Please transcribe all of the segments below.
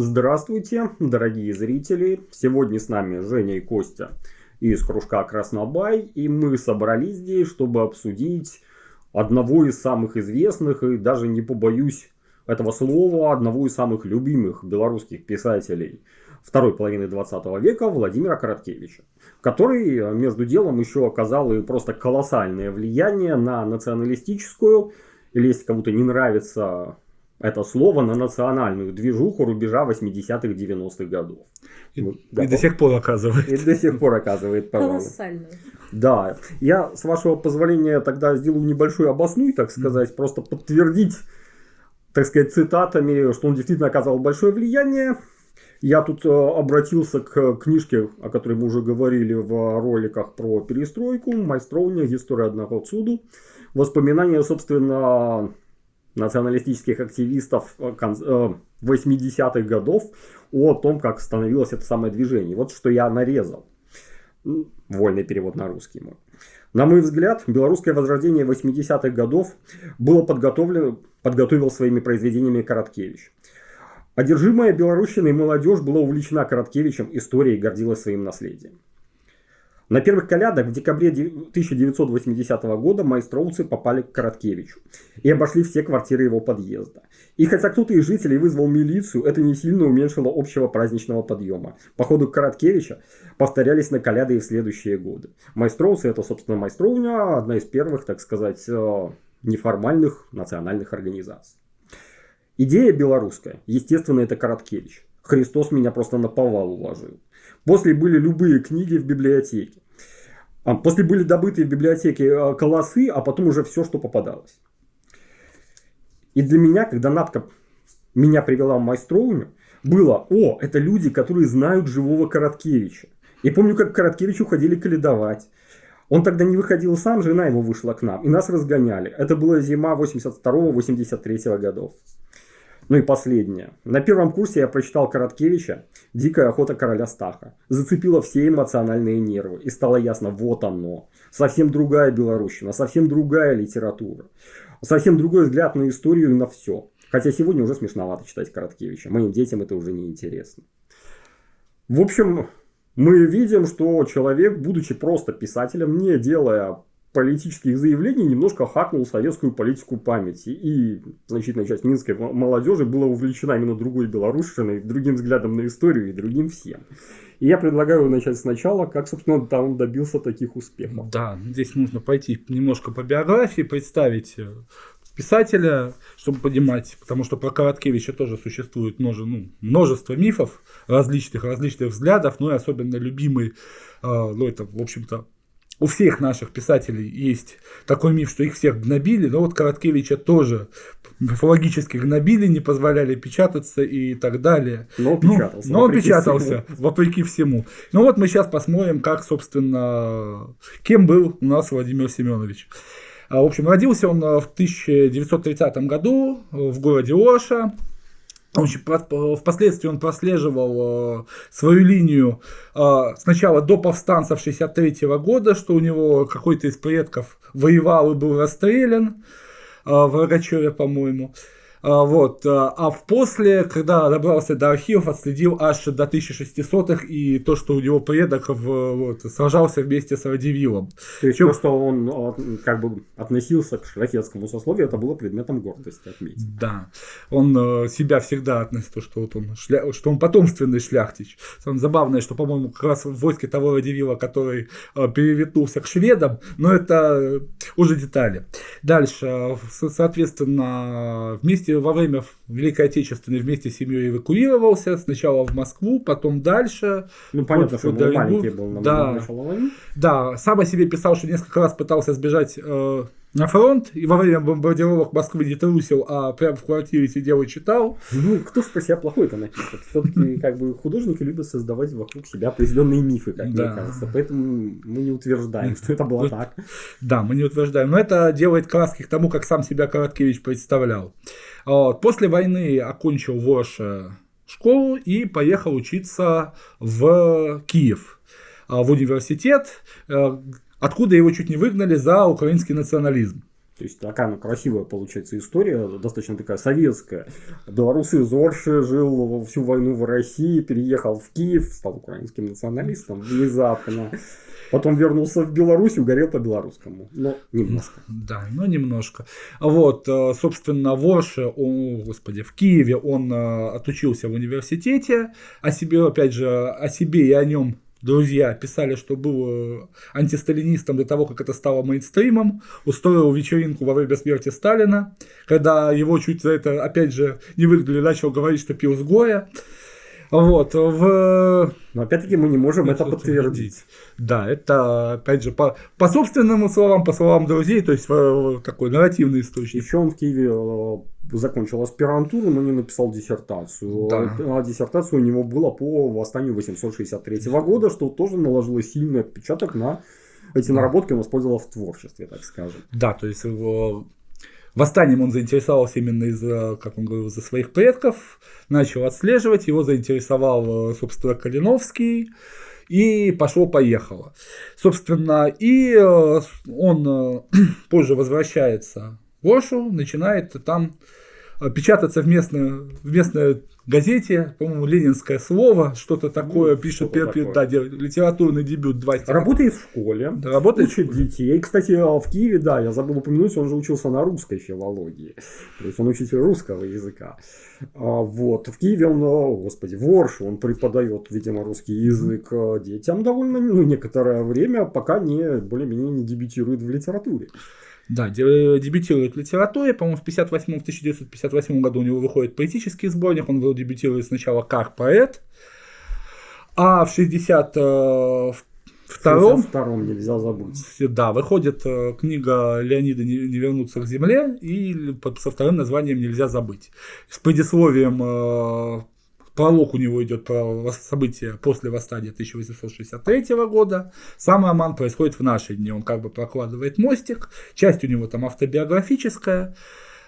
Здравствуйте, дорогие зрители! Сегодня с нами Женя и Костя из кружка Краснобай, и мы собрались здесь, чтобы обсудить одного из самых известных, и даже не побоюсь этого слова, одного из самых любимых белорусских писателей второй половины 20 века Владимира Короткевича, который между делом еще оказал и просто колоссальное влияние на националистическую, или если кому-то не нравится это слово на национальную движуху рубежа 80-х 90-х годов. И, ну, и до сих пор оказывает. И до сих пор оказывает. Колоссально. Да, я, с вашего позволения, тогда сделаю небольшую обосную, так сказать, mm. просто подтвердить, так сказать, цитатами, что он действительно оказал большое влияние. Я тут э, обратился к книжке, о которой мы уже говорили в роликах про перестройку, «Майстровня. История одного суду». Воспоминания, собственно, националистических активистов 80-х э, годов о том, как становилось это самое движение. Вот что я нарезал. Вольный перевод на русский мой. На мой взгляд, белорусское возрождение 80-х годов было подготовлено, подготовил своими произведениями Короткевич. Одержимая белорусщиной молодежь была увлечена Короткевичем историей и гордилась своим наследием. На первых колядах в декабре 1980 года майстроуцы попали к Короткевичу и обошли все квартиры его подъезда. И хотя кто-то из жителей вызвал милицию, это не сильно уменьшило общего праздничного подъема. По ходу Короткевича повторялись на коляды и в следующие годы. Майстроуцы это, собственно, майстровня, одна из первых, так сказать, э, неформальных национальных организаций. Идея белорусская, естественно, это Короткевич. Христос меня просто на повал уложил. После были любые книги в библиотеке. А, после были добыты в библиотеке э, колосы, а потом уже все, что попадалось. И для меня, когда Натка меня привела в майстровню, было, о, это люди, которые знают живого Короткевича. И помню, как к Короткевичу ходили каледовать. Он тогда не выходил сам, жена его вышла к нам, и нас разгоняли. Это была зима 82-83 годов. Ну и последнее. На первом курсе я прочитал Короткевича «Дикая охота короля Стаха». Зацепило все эмоциональные нервы. И стало ясно, вот оно. Совсем другая Белорусина, совсем другая литература. Совсем другой взгляд на историю и на все. Хотя сегодня уже смешновато читать Короткевича. Моим детям это уже не интересно. В общем, мы видим, что человек, будучи просто писателем, не делая политических заявлений немножко хакнул советскую политику памяти. И значительная часть минской молодежи была увлечена именно другой белорусшиной, другим взглядом на историю и другим всем. И я предлагаю начать сначала, как, собственно, там он добился таких успехов. Да, здесь нужно пойти немножко по биографии, представить э, писателя, чтобы понимать, потому что про Короткевича тоже существует множество, ну, множество мифов различных, различных взглядов, ну и особенно любимый, э, ну это, в общем-то, у всех наших писателей есть такой миф, что их всех гнобили, но вот Короткевича тоже мифологически гнобили, не позволяли печататься и так далее. Но печатался. Ну, но печатался, всему. вопреки всему. Ну вот мы сейчас посмотрим, как, собственно, кем был у нас Владимир Семенович. А, в общем, родился он в 1930 году в городе Оша. Впоследствии он прослеживал э, свою линию э, сначала до повстанцев 63 года, что у него какой-то из предков воевал и был расстрелян э, в Рогачеве, по-моему. А, вот. А, а в после, когда добрался до архивов, отследил аж до 1600-х и то, что у него предок вот, сражался вместе с Радивилом. То есть Чем... то, что он как бы относился к шляхетскому сословию, это было предметом гордости отметить. Да. Он себя всегда относил, что, вот он, шля... что он потомственный шляхтич. Самое забавное, что, по-моему, как раз в войске того Радивила, который переветнулся к шведам, но это уже детали. Дальше, соответственно, вместе вместе во время Великой Отечественной вместе с семьей эвакуировался. Сначала в Москву, потом дальше. Ну, понятно, что он маленький был на да, Да, сам о себе писал, что несколько раз пытался сбежать э, на фронт и во время бомбардировок Москвы не трусил, а прямо в квартире сидел и читал. Ну, кто ж про себя плохой-то напишет? Все-таки как бы художники любят создавать вокруг себя определенные мифы, как да. мне кажется. Поэтому мы не утверждаем, что это было так. Да, мы не утверждаем. Но это делает краски к тому, как сам себя Короткевич представлял. Вот. После войны окончил ВОШ школу и поехал учиться в Киев в университет, э, откуда его чуть не выгнали за украинский национализм. То есть такая она красивая получается история, достаточно такая советская. Белорусы из Орши жил всю войну в России, переехал в Киев, стал украинским националистом внезапно. Потом вернулся в Беларусь, угорел по-белорусскому. Но немножко. Да, но немножко. Вот, э, собственно, в Орше, о, господи, в Киеве он э, отучился в университете. О себе, опять же, о себе и о нем друзья писали, что был э, антисталинистом до того, как это стало мейнстримом, устроил вечеринку во время смерти Сталина, когда его чуть за это, опять же, не выгнали, начал говорить, что пил с горя. Вот, в... Но опять-таки мы не можем это подтвердить. Да, это, опять же, по, по собственным словам, по словам друзей, то есть такой нарративный источник. Еще он в Киеве э, закончил аспирантуру, но не написал диссертацию. Да. А диссертация у него была по восстанию 863 года, что тоже наложило сильный отпечаток на эти наработки он использовал в творчестве, так скажем. Да, то есть его Восстанием он заинтересовался именно из-за, как он говорил, из-за своих предков, начал отслеживать, его заинтересовал, собственно, Калиновский, и пошло-поехало. Собственно, и э, он э, позже возвращается в Ошу, начинает там э, печататься в, местную, в местной газете, по-моему, ленинское слово, что-то такое ну, пишет, что такое. Да, литературный дебют. Два работает в школе, да, работает учит детей. Кстати, в Киеве, да, я забыл упомянуть, он же учился на русской филологии. То есть он учитель русского языка. А, вот. В Киеве он, о, господи, в Оршу он преподает, видимо, русский язык детям довольно, ну, некоторое время, пока не более-менее не дебютирует в литературе. Да, дебютирует в литературе, по-моему, в 58 в 1958 году у него выходит поэтический сборник, он дебютирует сначала как поэт, а в 62 Втором, втором нельзя забыть. Да, выходит э, книга Леонида «Не, вернуться к земле» и со вторым названием «Нельзя забыть». С предисловием э, Пролог у него идет про события после восстания 1863 года. Сам роман происходит в наши дни. Он как бы прокладывает мостик. Часть у него там автобиографическая,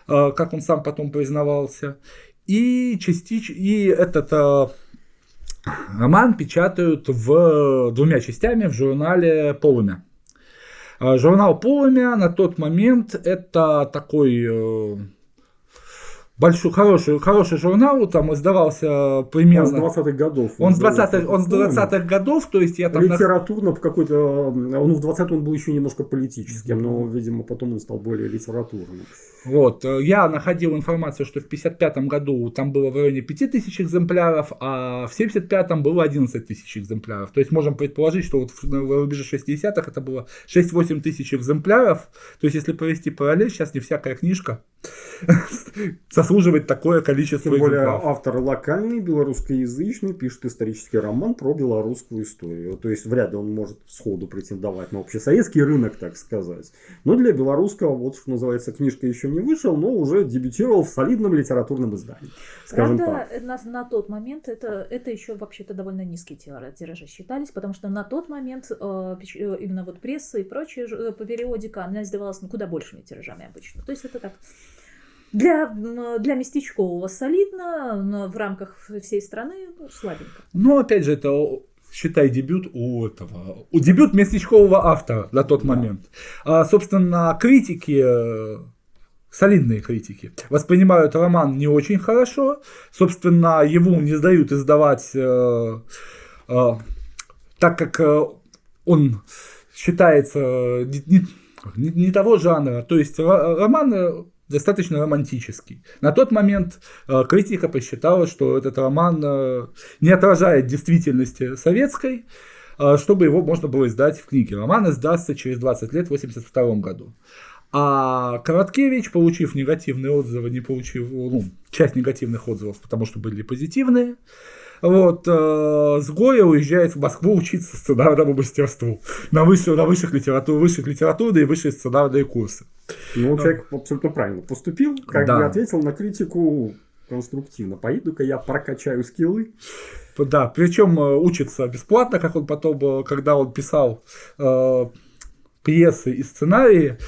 э, как он сам потом признавался. И, частич... и этот э, роман печатают в двумя частями в журнале «Полумя». Э, журнал «Полумя» на тот момент это такой большой, хороший, хороший журнал, там издавался примерно... Он с 20-х годов. Он с 20-х, он с 20-х годов, то есть я там... Литературно какой-то... Он в 20 он был еще немножко политическим, но, видимо, потом он стал более литературным. Вот, я находил информацию, что в 55 году там было в районе 5000 экземпляров, а в 75 было 11 тысяч экземпляров. То есть можем предположить, что вот в рубеже 60-х это было 6-8 тысяч экземпляров. То есть если провести параллель, сейчас не всякая книжка заслуживает такое количество Тем более автор локальный, белорусскоязычный, пишет исторический роман про белорусскую историю. То есть вряд ли он может сходу претендовать на общесоветский рынок, так сказать. Но для белорусского, вот что называется, книжка еще не вышел, но уже дебютировал в солидном литературном издании. Скажем Правда, так. На, на тот момент это, это еще вообще-то довольно низкие тиражи считались, потому что на тот момент э, э именно вот пресса и прочее э, периодика, она издавалась ну, куда большими тиражами обычно. То есть это так для, для местечкового солидно, но в рамках всей страны ну, слабенько. Ну, опять же, это считай дебют у этого, у дебют местечкового автора на тот да. момент. А, собственно, критики э, солидные критики, воспринимают роман не очень хорошо. Собственно, его не сдают издавать, э, э, так как э, он считается не, не, не того жанра. То есть роман достаточно романтический. На тот момент э, критика посчитала, что этот роман э, не отражает действительности советской, э, чтобы его можно было издать в книге. Роман издастся через 20 лет в 1982 году. А Короткевич, получив негативные отзывы, не получив, ну, часть негативных отзывов, потому что были позитивные, вот, э, с Гоя уезжает в Москву учиться сценарному мастерству на, высших, на высших, литератур, высших литературные и высшие сценарные курсы. Ну, человек абсолютно правильно поступил, как да. бы ответил на критику конструктивно. Поеду-ка я прокачаю скиллы. Да, причем э, учится бесплатно, как он потом, э, когда он писал э, пьесы и сценарии,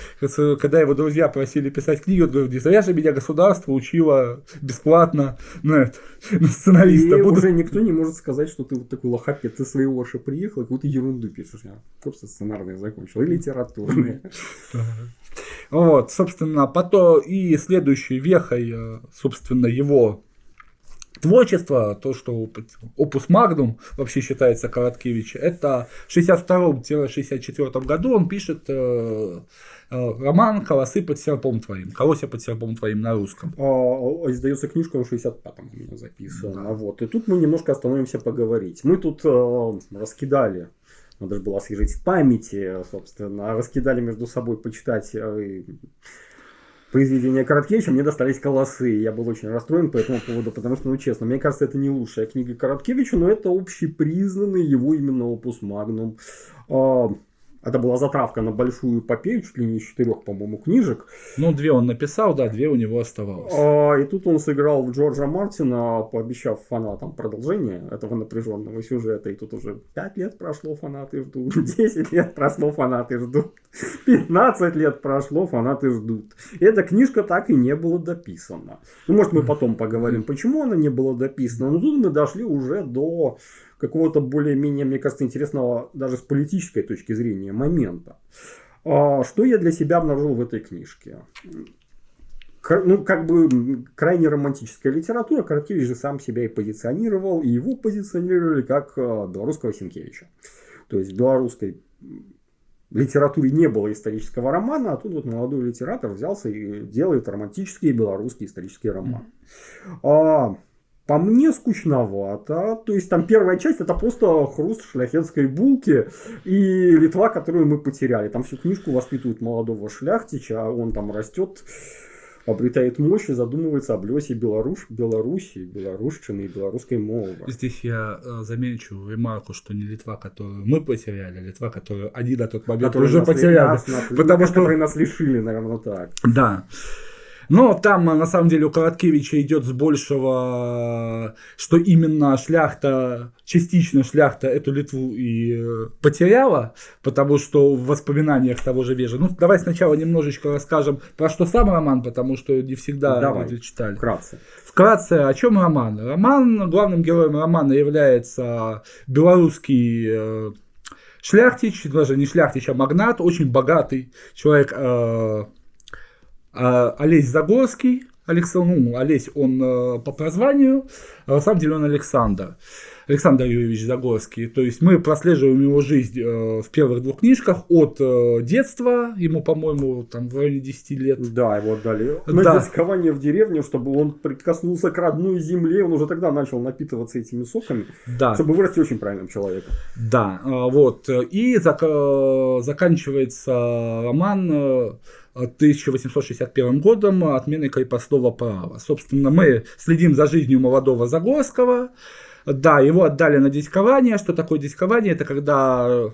когда его друзья просили писать книги, он говорил, не зря же меня государство учило бесплатно на, это, на сценариста. И Буду... уже никто не может сказать, что ты вот такой лохапет, ты своего Орша приехал, какую-то ерунду пишешь. Я просто сценарные закончил, и литературные. Вот, собственно, потом и следующей вехой, э, собственно, его творчество, то, что опус магнум вообще считается Короткевича, это в 62-64 году он пишет э, э, роман «Колосы под серпом твоим», «Колося под серпом твоим» на русском. А, а, издается книжка в 65-м у меня записана. Да. Вот. И тут мы немножко остановимся поговорить. Мы тут э, раскидали надо же было освежить в памяти, собственно, раскидали между собой почитать э, произведения Короткевича, мне достались колосы. Я был очень расстроен по этому поводу, потому что, ну честно, мне кажется, это не лучшая книга Короткевича, но это общепризнанный его именно опус магнум. Это была затравка на большую эпопею, чуть ли не из четырех, по-моему, книжек. Ну, две он написал, да, две у него оставалось. А, и тут он сыграл в Джорджа Мартина, пообещав фанатам продолжение этого напряженного сюжета. И тут уже пять лет прошло, фанаты ждут. десять лет прошло, фанаты ждут. пятнадцать лет прошло, фанаты ждут. И эта книжка так и не была дописана. Ну, может, мы потом поговорим, почему она не была дописана. Но тут мы дошли уже до какого-то более-менее, мне кажется, интересного даже с политической точки зрения момента. А, что я для себя обнаружил в этой книжке? ну, как бы крайне романтическая литература. Короткевич же сам себя и позиционировал, и его позиционировали как а, белорусского Сенкевича. То есть в белорусской литературе не было исторического романа, а тут вот молодой литератор взялся и делает романтический белорусский исторический роман. Mm-hmm. По мне скучновато. То есть там первая часть это просто хруст шляхетской булки и Литва, которую мы потеряли. Там всю книжку воспитывают молодого шляхтича, а он там растет, обретает мощь и задумывается об лесе Беларусь, Беларуси, белорусщины и белорусской мовы. Здесь я э, замечу ремарку, что не Литва, которую мы потеряли, а Литва, которую они на тот момент которые уже потеряли. Нас, нас, потому что... Которые нас лишили, наверное, так. Да. Но там, на самом деле, у Короткевича идет с большего, что именно шляхта, частично шляхта эту Литву и э, потеряла, потому что в воспоминаниях того же Вежа. Ну, давай сначала немножечко расскажем про что сам роман, потому что не всегда давай, люди читали. Вкратце. Вкратце, о чем роман? Роман, главным героем романа является белорусский э, шляхтич, даже не шляхтич, а магнат, очень богатый человек, э, Олесь Загорский, Александр, ну, Олесь, он э, по прозванию, а на самом деле он Александр. Александр Юрьевич Загорский. То есть мы прослеживаем его жизнь э, в первых двух книжках от э, детства, ему, по-моему, там в районе 10 лет. Да, его отдали на да. дискование в деревню, чтобы он прикоснулся к родной земле, он уже тогда начал напитываться этими соками, да. чтобы вырасти очень правильным человеком. Да, вот. И зак- заканчивается роман 1861 годом отменой крепостного права. Собственно, мы следим за жизнью молодого Загорского. Да, его отдали на дискование. Что такое дискование? Это когда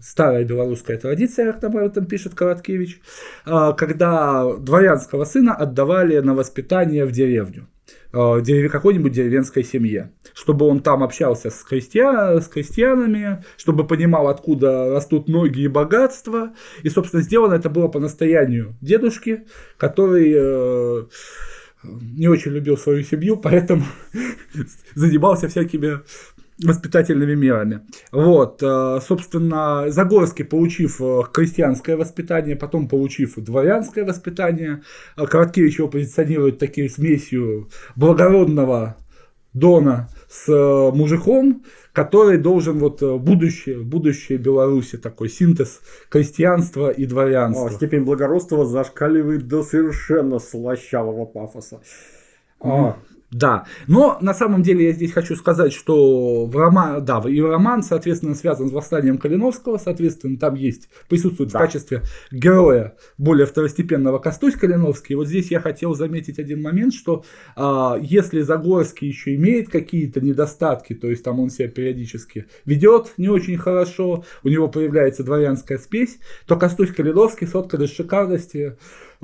старая белорусская традиция, как об этом пишет Короткевич, а, когда дворянского сына отдавали на воспитание в деревню. Э, какой-нибудь деревенской семье, чтобы он там общался с, крестьян, с крестьянами, чтобы понимал, откуда растут ноги и богатства. И, собственно, сделано это было по настоянию дедушки, который э, не очень любил свою семью, поэтому занимался всякими воспитательными мерами. Вот, э, собственно, Загорский, получив э, крестьянское воспитание, потом получив дворянское воспитание, э, Короткевич его позиционирует такой смесью благородного Дона с мужиком, который должен вот будущее, будущее Беларуси, такой синтез крестьянства и дворянства. О, степень благородства зашкаливает до совершенно слащавого пафоса. Mm. Да, но на самом деле я здесь хочу сказать, что в роман, да, и роман, соответственно, связан с восстанием Калиновского, соответственно, там есть, присутствует да. в качестве героя более второстепенного Костусь Калиновский. И вот здесь я хотел заметить один момент, что а, если Загорский еще имеет какие-то недостатки, то есть там он себя периодически ведет не очень хорошо, у него появляется дворянская спесь, то Костусь Калиновский соткан из шикарности,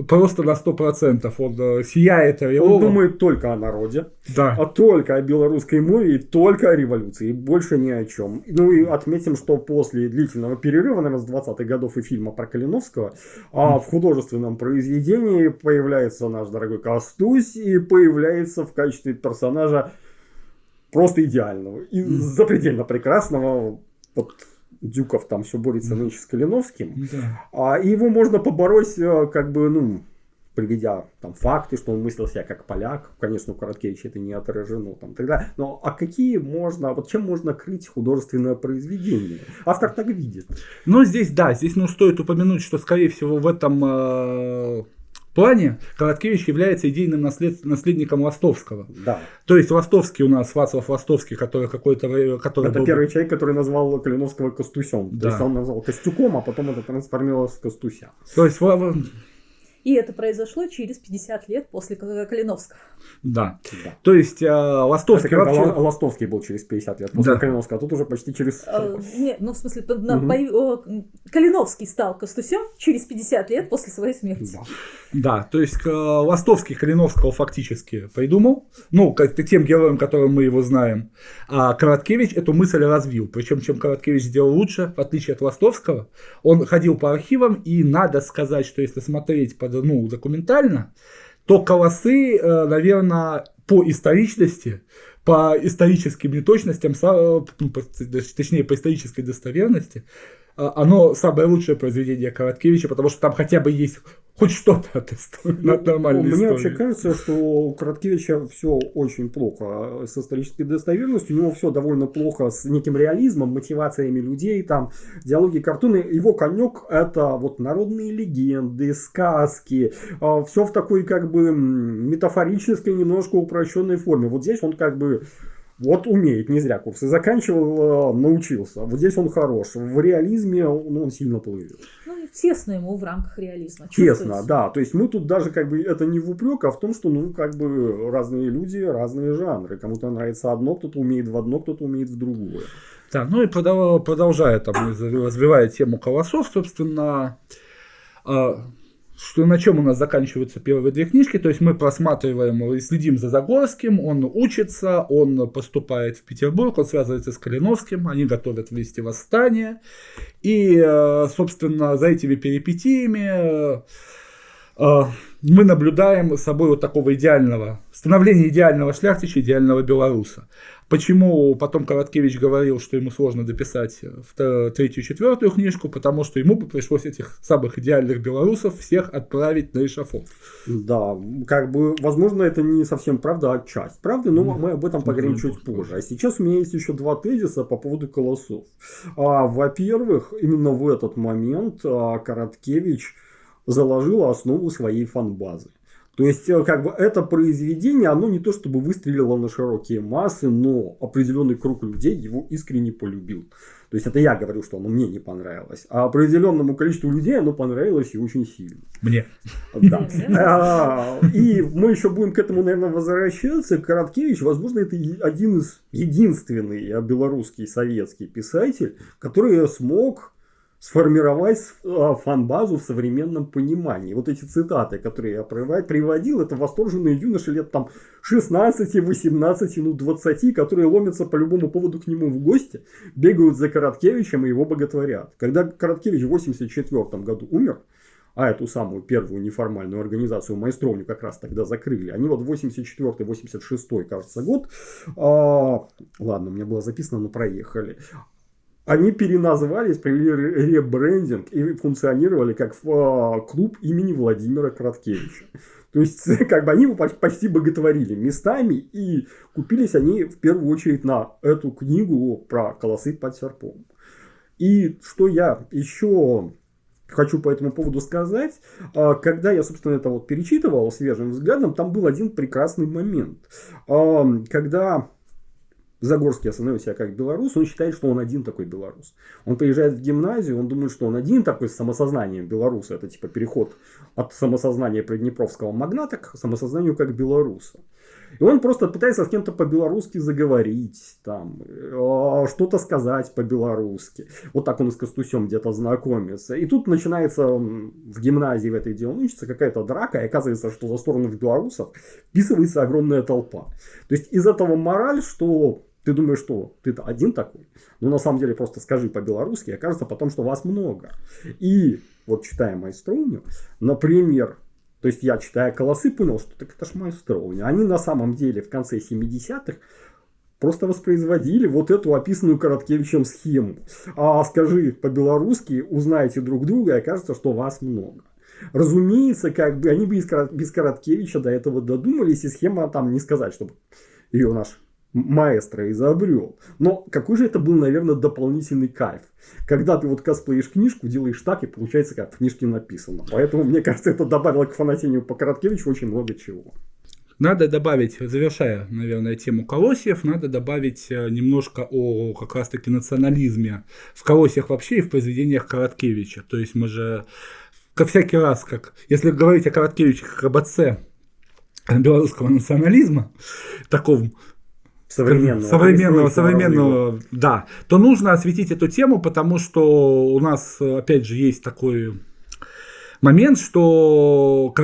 просто на 100%. Он э, сияет ореолом. Он думает только о народе, да. а только о белорусской мове и только о революции, и больше ни о чем. Ну и отметим, что после длительного перерыва, наверное, с 20-х годов и фильма про Калиновского, а в художественном произведении появляется наш дорогой Костусь и появляется в качестве персонажа просто идеального и запредельно прекрасного. Вот Дюков там все борется нынче с Калиновским. Да. А, и его можно побороть, э, как бы, ну, приведя там факты, что он мыслил себя как поляк. Конечно, у Короткевича это не отражено там тогда. Но а какие можно, вот чем можно крыть художественное произведение? Автор так видит. Ну, здесь, да, здесь ну, стоит упомянуть, что, скорее всего, в этом э, плане Короткевич является идейным наслед... наследником Ластовского. Да. То есть Ластовский у нас, Вацлав Ластовский, который какой-то... Который Это был- первый человек, который назвал Калиновского Костусем. Да. То есть он назвал Костюком, а потом это трансформировалось в Костуся. То есть, И это произошло через 50 лет после Калиновского. да. Да. То есть э, Ластовский вообще... Ла- Ластовский был через 50 лет после Да. Калиновского, а тут уже почти через... Э, Нет, ну в смысле, Мгм. по- о, Калиновский стал Костусем через 50 лет после своей смерти. Да. Да, то есть э, Ластовский Калиновского фактически придумал, ну, как тем героем, которым мы его знаем. А Короткевич эту мысль развил. Причем, чем Короткевич сделал лучше, в отличие от Ластовского, он ходил по архивам, и надо сказать, что если смотреть под, ну, документально, то колосы, наверное, по историчности, по историческим неточностям, са- ну, точнее, по исторической достоверности, а, оно самое лучшее произведение Короткевича, потому что там хотя бы есть хоть что-то от, истории, от нормальной Ну, Мне истории. вообще кажется, что у Короткевича все очень плохо с исторической достоверностью. У него все довольно плохо с неким реализмом, мотивациями людей, там, диалоги, картины. Его конек это вот народные легенды, сказки. Все в такой как бы метафорической, немножко упрощенной форме. Вот здесь он как бы вот умеет, не зря курсы заканчивал, э, научился. Вот здесь он хорош. В реализме ну, он сильно плывет. Ну, и тесно ему в рамках реализма. Честно, Чувствуется. да. То есть мы тут даже как бы это не в упрек, а в том, что ну как бы разные люди, разные жанры. Кому-то нравится одно, кто-то умеет в одно, кто-то умеет в другое. Да, ну и продолжая там, развивая тему колосов, собственно, а, что на чем у нас заканчиваются первые две книжки, то есть мы просматриваем и следим за Загорским, он учится, он поступает в Петербург, он связывается с Калиновским, они готовят вместе восстание, и, э, собственно, за этими перипетиями э, э, мы наблюдаем собой вот такого идеального, становление идеального шляхтича, идеального белоруса. Почему потом Короткевич говорил, что ему сложно дописать вто- третью, четвертую книжку, потому что ему бы пришлось этих самых идеальных белорусов всех отправить на эшафот. Да, как бы, возможно, это не совсем правда, а часть правды, но мы об этом поговорим чуть позже. А сейчас у меня есть еще два тезиса по поводу колосов. А, во-первых, именно в этот момент а, Короткевич заложил основу своей фанбазы. То есть, э, как бы это произведение, оно не то чтобы выстрелило на широкие массы, но определенный круг людей его искренне полюбил. То есть, это я говорю, что оно мне не понравилось. А определенному количеству людей оно понравилось и очень сильно. Мне. Да. А, И мы еще будем к этому, наверное, возвращаться. Короткевич, возможно, это один из единственный а, белорусский советский писатель, который смог сформировать а, фан-базу в современном понимании. Вот эти цитаты, которые я привод- приводил, это восторженные юноши лет там 16, 18, ну 20, которые ломятся по любому поводу к нему в гости, бегают за Короткевичем и его боготворят. Когда Короткевич в 84 году умер, а эту самую первую неформальную организацию Майстровню как раз тогда закрыли. Они вот 84-86, кажется, год. а, ладно, у меня было записано, но проехали. Они переназвались, провели ре- ребрендинг и функционировали как а, клуб имени Владимира Короткевича. То есть, как бы они его поч- почти боготворили местами, и купились они в первую очередь на эту книгу про колосы под серпом. И что я еще хочу по этому поводу сказать. А, Когда я, собственно, это вот перечитывал свежим взглядом, там был один прекрасный момент. Когда Загорский остановил себя как белорус, он считает, что он один такой белорус. Он приезжает в гимназию, он думает, что он один такой с самосознанием белоруса. Это типа переход от самосознания приднепровского магната к самосознанию как белоруса. И он просто пытается с кем-то по-белорусски заговорить, там, э, что-то сказать по-белорусски. Вот так он и с Костусем где-то знакомится. И тут начинается в гимназии в этой, где он учится, какая-то драка, и оказывается, что за сторону белорусов вписывается огромная толпа. То есть из этого мораль, что ты думаешь, что ты один такой, но на самом деле просто скажи по-белорусски, окажется потом, что вас много. И вот читая Майстровню, например, то есть я, читая «Колосы», понял, что так это ж Майстровня. Они на самом деле в конце 70-х просто воспроизводили вот эту описанную Короткевичем схему. А скажи по-белорусски, узнаете друг друга, и окажется, что вас много. Разумеется, как бы они бы без Короткевича до этого додумались, и схема там не сказать, чтобы ее наш маэстро изобрел. Но какой же это был, наверное, дополнительный кайф. Когда ты вот косплеишь книжку, делаешь так, и получается, как в книжке написано. Поэтому, мне кажется, это добавило к фанатению по Короткевичу очень много чего. Надо добавить, завершая, наверное, тему колосьев, надо добавить э, немножко о как раз-таки национализме в колосьях вообще и в произведениях Короткевича. То есть мы же как всякий раз, как если говорить о Короткевиче как об отце белорусского национализма, таком современного, современного, современного, да, то нужно осветить эту тему, потому что у нас, опять же, есть такой момент, что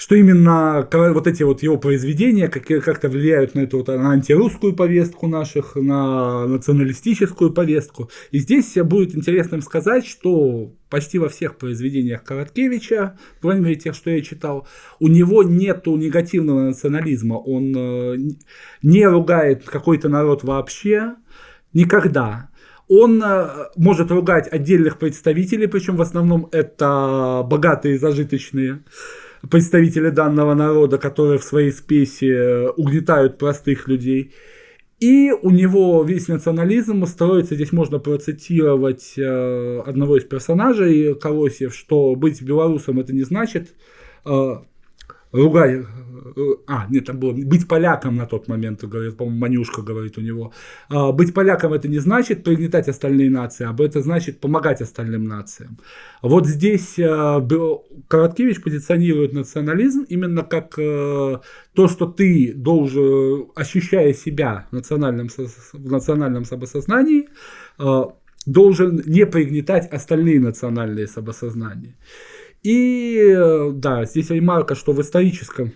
что именно вот эти вот его произведения как-то влияют на эту вот, на антирусскую повестку наших, на националистическую повестку. И здесь будет интересно сказать, что почти во всех произведениях Короткевича, мере тех, что я читал, у него нету негативного национализма. Он э, не ругает какой-то народ вообще, никогда. Он э, может ругать отдельных представителей, причем в основном это богатые зажиточные представители данного народа, которые в своей спеси угнетают простых людей. И у него весь национализм строится, здесь можно процитировать э, одного из персонажей Колосьев, что быть белорусом это не значит э, ругай, а, нет, там было, быть поляком на тот момент, говорит, по-моему, Манюшка говорит у него, а, быть поляком это не значит пригнетать остальные нации, а это значит помогать остальным нациям. Вот здесь а, Короткевич позиционирует национализм именно как а, то, что ты должен, ощущая себя в национальном, в национальном самосознании, должен не пригнетать остальные национальные самосознания. И э, да, здесь ремарка, что в историческом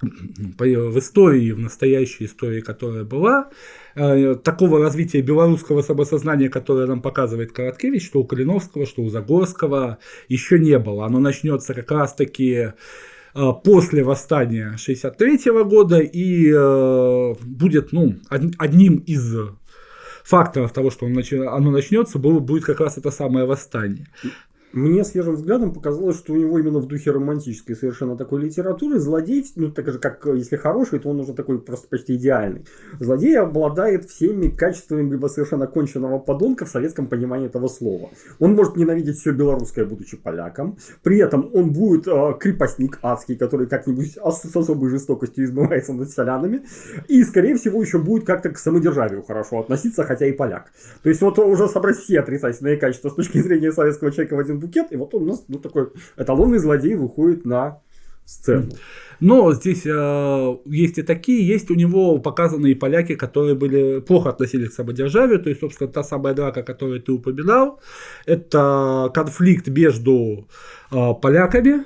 в истории, в настоящей истории, которая была, э, такого развития белорусского самосознания, которое нам показывает Короткевич, что у Калиновского, что у Загорского, еще не было. Оно начнется как раз-таки э, после восстания 63 года и будет ну, одним из факторов того, что оно начнется, будет как раз это самое восстание. Мне свежим взглядом показалось, что у него именно в духе романтической совершенно такой литературы злодей, ну так же как если хороший, то он уже такой просто почти идеальный. Злодей обладает всеми качествами либо совершенно конченного подонка в советском понимании этого слова. Он может ненавидеть все белорусское, будучи поляком. При этом он будет э, крепостник адский, который как-нибудь с особой жестокостью измывается над селянами. И, скорее всего, еще будет как-то к самодержавию хорошо относиться, хотя и поляк. То есть вот уже собрать все отрицательные качества с точки зрения советского человека в один букет, и вот он у нас ну, такой эталонный злодей выходит на сцену. Но здесь э, есть и такие, есть у него показанные поляки, которые были плохо относились к самодержавию, то есть, собственно, та самая драка, которую ты упоминал, это конфликт между э, поляками,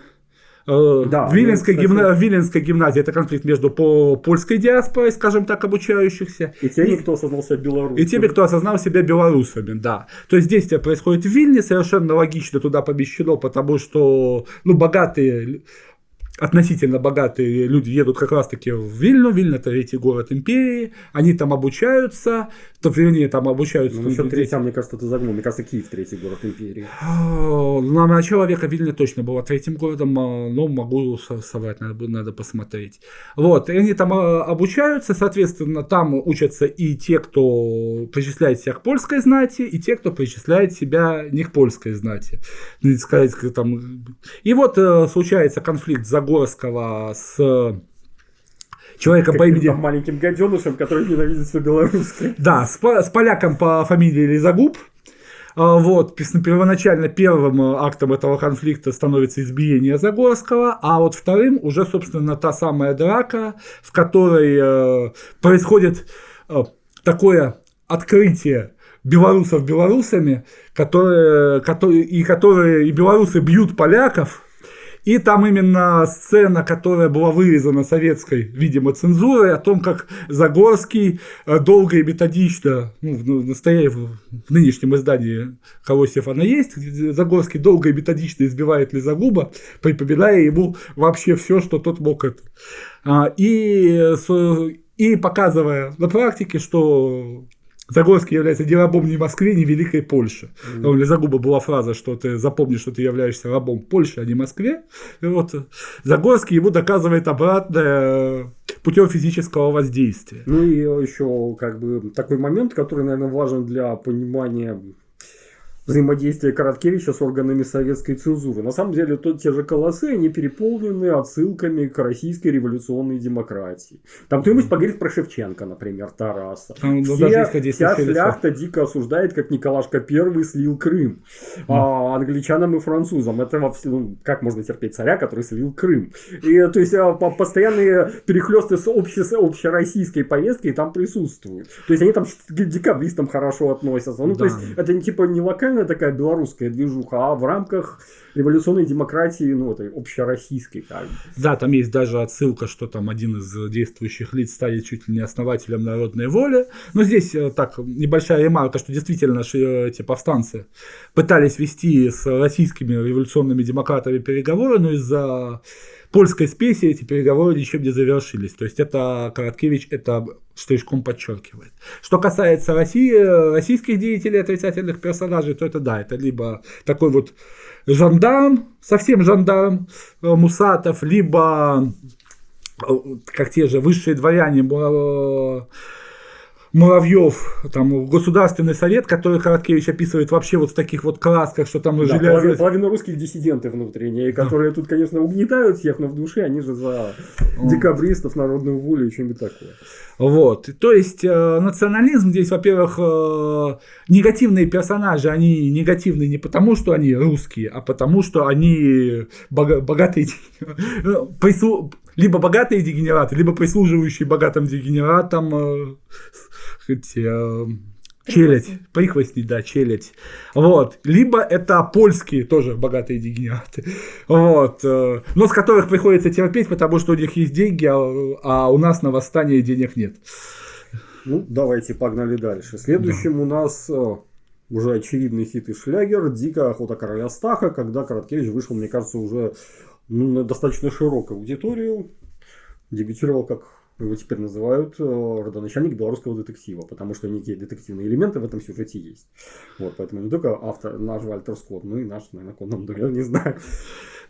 да, в, Виленской ну, гимна... Виленской гимназии это конфликт между по польской диаспорой, скажем так, обучающихся. И теми, и... кто осознал себя белорусами. И теми, кто осознал себя белорусами, да. То есть действие происходит в Вильне, совершенно логично туда помещено, потому что ну, богатые относительно богатые люди едут как раз-таки в Вильну. Вильна – это третий город империи. Они там обучаются. То, вернее, там обучаются. Ну, насчет третьего, мне кажется, ты загнул. Мне кажется, Киев – третий город империи. На начало века Вильна точно была третьим городом, а, но могу соврать, надо, надо посмотреть. Вот, и они там а, обучаются, соответственно, там учатся и те, кто причисляет себя к польской знати, и те, кто причисляет себя не к польской знати. Сказать, там... И вот э, случается конфликт за Загорского с человеком как по имени... маленьким гаденышем, который ненавидит все белорусское. Да, с, с поляком по фамилии Лизагуб. А, вот, первоначально первым э, актом этого конфликта становится избиение Загорского, а вот вторым уже, собственно, та самая драка, в которой э, происходит э, такое открытие белорусов белорусами, которые, которые, и которые и белорусы бьют поляков, и там именно сцена, которая была вырезана советской, видимо, цензурой, о том, как Загорский э, долго и методично, ну, в, настоя... в нынешнем издании Колосьев она есть, Загорский долго и методично избивает Лизагуба, припоминая ему вообще все, что тот мог это. А, и и показывая на практике, что Загорский является не рабом ни Москве, ни Великой Польши. Mm. У Лизагуба была фраза, что ты запомнишь, что ты являешься рабом Польши, а не Москве. И вот Загорский ему доказывает обратное путем физического воздействия. Ну и еще как бы такой момент, который, наверное, важен для понимания взаимодействие Короткевича с органами советской цензуры. На самом деле, то, те же колоссы, они переполнены отсылками к российской революционной демократии. Там кто-нибудь поговорит про Шевченко, например, Тараса. Там, Все, даже вся шляхта дико осуждает, как Николашка I слил Крым. А англичанам и французам. Это во ну, как можно терпеть царя, который слил Крым. И, то есть, а, постоянные перехлесты с обще, общероссийской повесткой там присутствуют. То есть, они там к декабристам хорошо относятся. Ну, да. то есть, это типа не локально отдельная такая белорусская движуха, а в рамках революционной демократии, ну, этой общероссийской. Как Да, там есть даже отсылка, что там один из действующих лиц станет чуть ли не основателем народной воли. Но здесь э, так небольшая ремарка, что действительно э, эти повстанцы пытались вести с российскими революционными демократами переговоры, но из-за польской спеси эти переговоры ничем не завершились. То есть это Короткевич это штришком подчеркивает. Что касается России, российских деятелей, отрицательных персонажей, то это да, это либо такой вот жандарм, совсем жандарм э, Мусатов, либо э, как те же высшие дворяне э, Муравьев, там Государственный совет, который Короткевич описывает вообще вот в таких вот красках, что там да, жили... Половина, половина русских диссиденты внутренние, которые да. тут, конечно, угнетают всех, но в душе они же за декабристов, народную волю и что-нибудь такое. Вот. То есть э, национализм здесь, во-первых, э, негативные персонажи, они негативны не потому, что они русские, а потому, что они бога- богатые, прису- либо богатые дегенераты, либо прислуживающие богатым дегенератам э, э, челядь, прихвостни, да, челядь. Вот. Либо это польские тоже богатые дегенераты. Вот. Э, но с которых приходится терпеть, потому что у них есть деньги, а, а у нас на восстание денег нет. Ну, давайте погнали дальше. Следующим да. у нас э, уже очевидный хит и шлягер «Дикая охота короля Стаха», когда Короткевич вышел, мне кажется, уже на достаточно широкую аудиторию. Дебютировал как его теперь называют э, родоначальник белорусского детектива, потому что некие детективные элементы в этом сюжете есть. Вот, поэтому не только автор, наш Вальтер Скотт, но и наш, наверное, Конан Дойль, не знаю.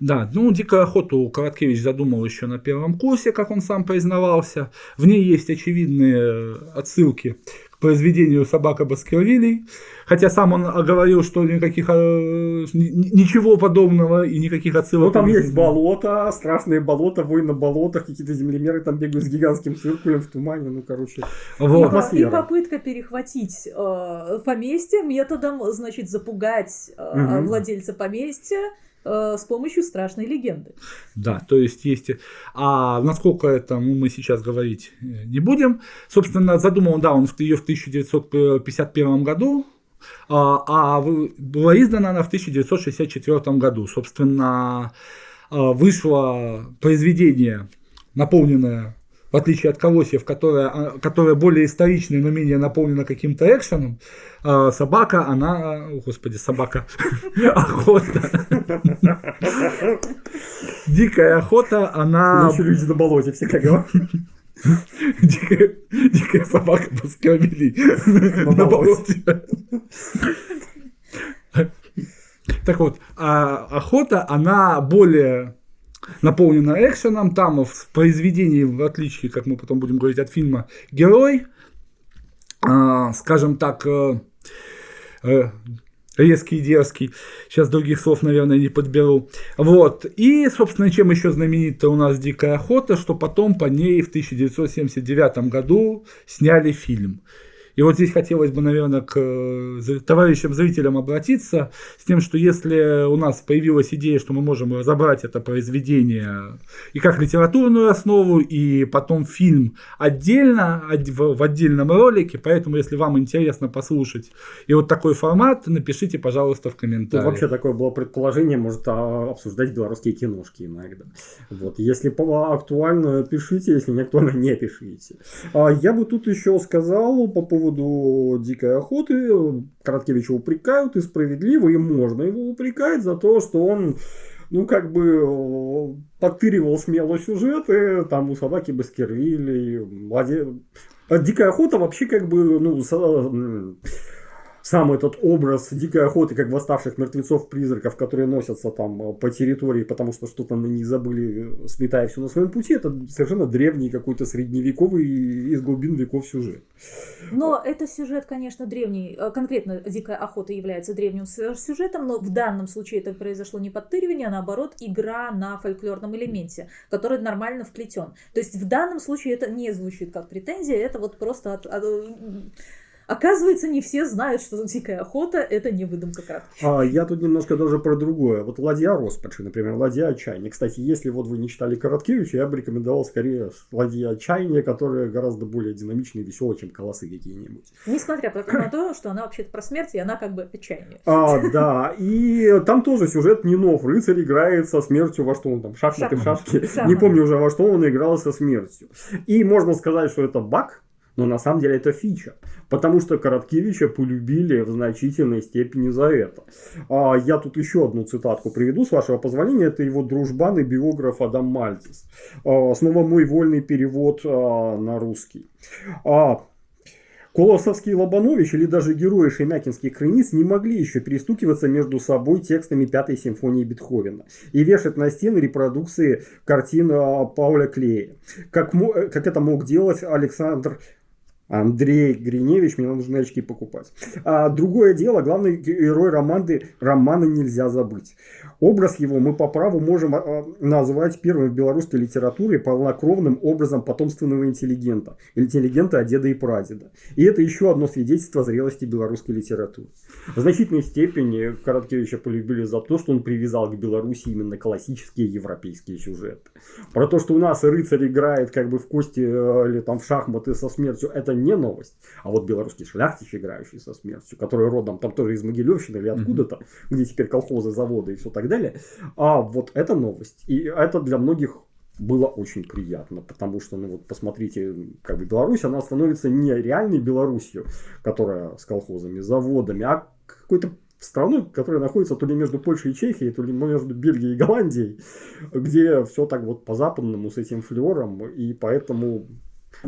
Да, ну «Дикую охоту» Короткевич задумал еще на первом курсе, как он сам признавался. В ней есть очевидные отсылки произведению «Собака Баскервилей», хотя сам он оговорил, что никаких, э, ничего подобного и никаких отсылок... Ну, там есть болото, страшные болота, вой на болотах, какие-то землемеры там бегают с гигантским циркулем в тумане, ну, короче, вот. И, и попытка перехватить э, поместье. Методом, значит, запугать э, угу. владельца поместья, Э, с помощью страшной легенды. Да, то есть есть... А насколько это мы сейчас говорить э, не будем. Собственно, задумал, да, он ее в 1951 году, а, а была издана она в 1964 году. Собственно, а, вышло произведение, наполненное в отличие от Колосьев, которая, которая более историчная, но менее наполнена каким-то экшеном, а собака, она, о, господи, собака, охота. Дикая охота, она... Еще люди на болоте всегда говорят. Дикая, дикая собака Баскервилей на, на болоте. Так вот, а охота, она более наполнена экшеном. Там в произведении, в отличие, как мы потом будем говорить, от фильма, герой, э, скажем так, э, э, резкий, дерзкий. Сейчас других слов, наверное, не подберу. Вот. И, собственно, чем еще знаменита у нас «Дикая охота», что потом по ней в 1979 году сняли фильм. И вот здесь хотелось бы, наверное, к э, товарищам зрителям обратиться с тем, что если у нас появилась идея, что мы можем разобрать это произведение и как литературную основу, и потом фильм отдельно, в отдельном ролике, поэтому если вам интересно послушать и вот такой формат, напишите, пожалуйста, в комментариях. Ну, вообще такое было предположение, может а, обсуждать белорусские киношки иногда. Вот. Если актуально, пишите, если не актуально, не пишите. А я бы тут еще сказал по поводу поводу дикой охоты Короткевича упрекают, и справедливо, и можно его упрекать за то, что он ну, как бы э, подтыривал смело сюжеты, там у собаки Баскервилей, младе... А Дикая охота вообще как бы, ну, сам этот образ дикой охоты, как восставших мертвецов-призраков, которые носятся там э, по территории, потому что что-то на них забыли, э, сметая все на своем пути, это совершенно древний какой-то средневековый из глубин веков сюжет. Но это сюжет, конечно, древний, э, конкретно дикая охота является древним сюжетом, но в данном случае это произошло не подтыривание, а наоборот игра на фольклорном элементе, который нормально вплетен. То есть в данном случае это не звучит как претензия, это вот просто от, от Оказывается, не все знают, что дикая охота – это не выдумка карточек. А, я тут немножко даже про другое. Вот ладья Роспачи, например, ладья отчаяния. Кстати, если вот вы не читали Короткевича, я бы рекомендовал скорее ладья отчаяния, которая гораздо более динамичная и веселая, чем колосы какие-нибудь. Несмотря на то, что она вообще-то про смерть, и она как бы отчаяние. А, да. И там тоже сюжет не нов. Рыцарь играет со смертью во что он там, шахматы в шашки. Не помню уже во что он играл со смертью. И можно сказать, что это баг, но на самом деле это фича, потому что Короткевича полюбили в значительной степени за это. А я тут еще одну цитатку приведу, с вашего позволения. Это его дружбан и биограф Адам Мальтис. А, снова мой вольный перевод а, на русский. А, Колосовский Лобанович или даже герои шемякинских крыниц не могли еще перестукиваться между собой текстами Пятой симфонии Бетховена и вешать на стены репродукции картин а, Пауля Клея, как, как это мог делать Александр Андрей Гриневич, мне нужны очки покупать. А другое дело, главный герой романы, романа нельзя забыть. Образ его мы по праву можем а, назвать первым в белорусской литературе полнокровным образом потомственного интеллигента. Интеллигента от деда и прадеда. И это еще одно свидетельство зрелости белорусской литературы. В значительной степени Короткевича полюбили за то, что он привязал к Беларуси именно классические европейские сюжеты. Про то, что у нас рыцарь играет как бы в кости э, или там в шахматы со смертью, это не новость. А вот белорусский шляхтич, играющий со смертью, который родом там тоже из Могилевщины или откуда-то, mm-hmm. где теперь колхозы, заводы и все так далее. А вот это новость. И это для многих было очень приятно, потому что, ну вот посмотрите, как бы Беларусь, она становится не реальной Беларусью, которая с колхозами, заводами, а какой-то страной, которая находится то ли между Польшей и Чехией, то ли между Бельгией и Голландией, где все так вот по-западному с этим флером, и поэтому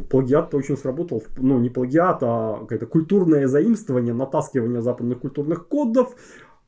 плагиат-то очень сработал. Ну, не плагиат, а какое-то культурное заимствование, натаскивание западных культурных кодов.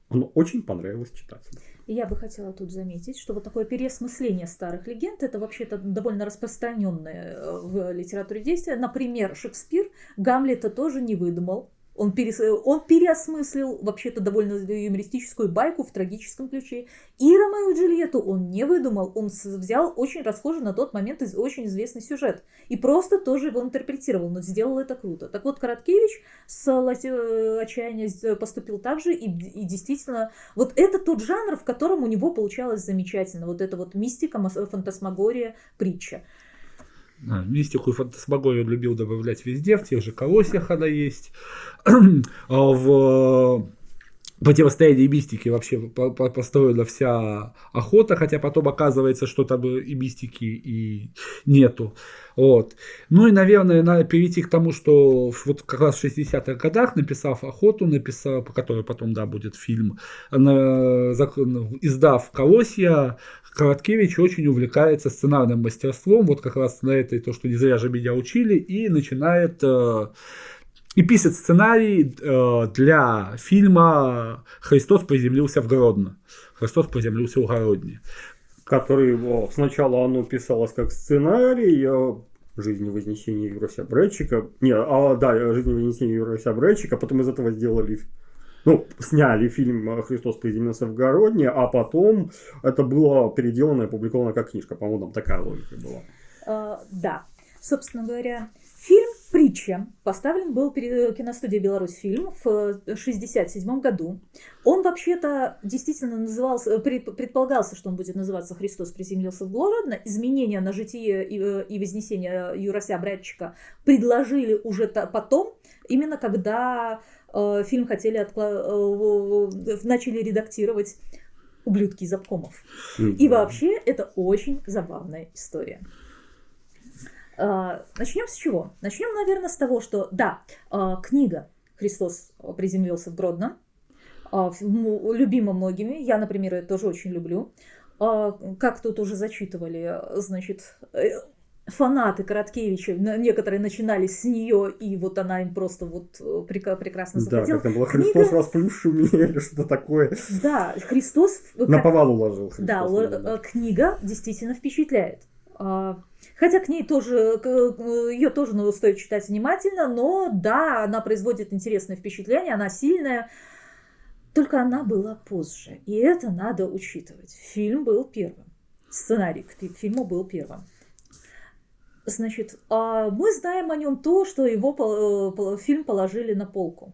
Оно очень понравилось читателям. Я бы хотела тут заметить, что вот такое переосмысление старых легенд это вообще-то довольно распространенное э, в литературе действие. Например, Шекспир Гамлета тоже не выдумал. Он, перес... он переосмыслил вообще-то довольно юмористическую байку в трагическом ключе. И Ромео и Джульетту он не выдумал, он взял очень расхожий на тот момент очень известный сюжет. И просто тоже его интерпретировал, но сделал это круто. Так вот, Короткевич с э, отчаяния поступил так же, и, и действительно, вот это тот жанр, в котором у него получалось замечательно. Вот это вот мистика, фантасмагория, притча. А, мистику и фантасмагорию любил добавлять везде, в тех же колосьях она есть. А в противостоянии мистики вообще построена вся охота, хотя потом оказывается, что там и мистики и нету. Вот. Ну и, наверное, надо перейти к тому, что вот как раз в 60-х годах, написав охоту, написав, по которой потом, да, будет фильм, издав «Колосья», Короткевич очень увлекается сценарным мастерством, вот как раз на этой, то, что не зря же меня учили, и начинает э, и пишет сценарий э, для фильма «Христос приземлился в Гродно». «Христос приземлился в Гродне». Который о, сначала оно писалось как сценарий, э, жизни Вознесения Юрия Брэдчика. Не, а, да, жизни Вознесения Юрия Брэдчика, потом из этого сделали ну, сняли фильм «Христос приземлился в Городне», а потом это было переделано и опубликовано как книжка. По-моему, там такая логика была. Uh, да. Собственно говоря, фильм «Притча» поставлен был перед киностудией «Беларусь фильм» в 1967 году. Он вообще-то действительно назывался, предполагался, что он будет называться «Христос приземлился в Городно». Изменения на житие и, вознесение Юрася Братчика предложили уже потом, именно когда Э, фильм хотели откла... Э, начали редактировать ублюдки из обкомов. И вообще это очень забавная история. Э, Начнем с чего? Начнем, наверное, с того, что да, книга «Христос приземлился в Гродно» любима многими. Я, например, ее тоже очень люблю. а, как тут уже зачитывали, значит, э, фанаты Короткевича, некоторые начинали с нее, и вот она им просто вот э, прекрасно заходила. Да, как там было Христос Книга... расплющил меня или что такое. Да, Христос... На повал уложил Христос. Да, меня, книга действительно впечатляет. Хотя к ней тоже, ее тоже стоит читать внимательно, но да, она производит интересное впечатление, она сильная, только она была позже, и это надо учитывать. Фильм был первым, сценарий к фильму был первым. Значит, а мы знаем о нем то, что его э, фильм положили на полку.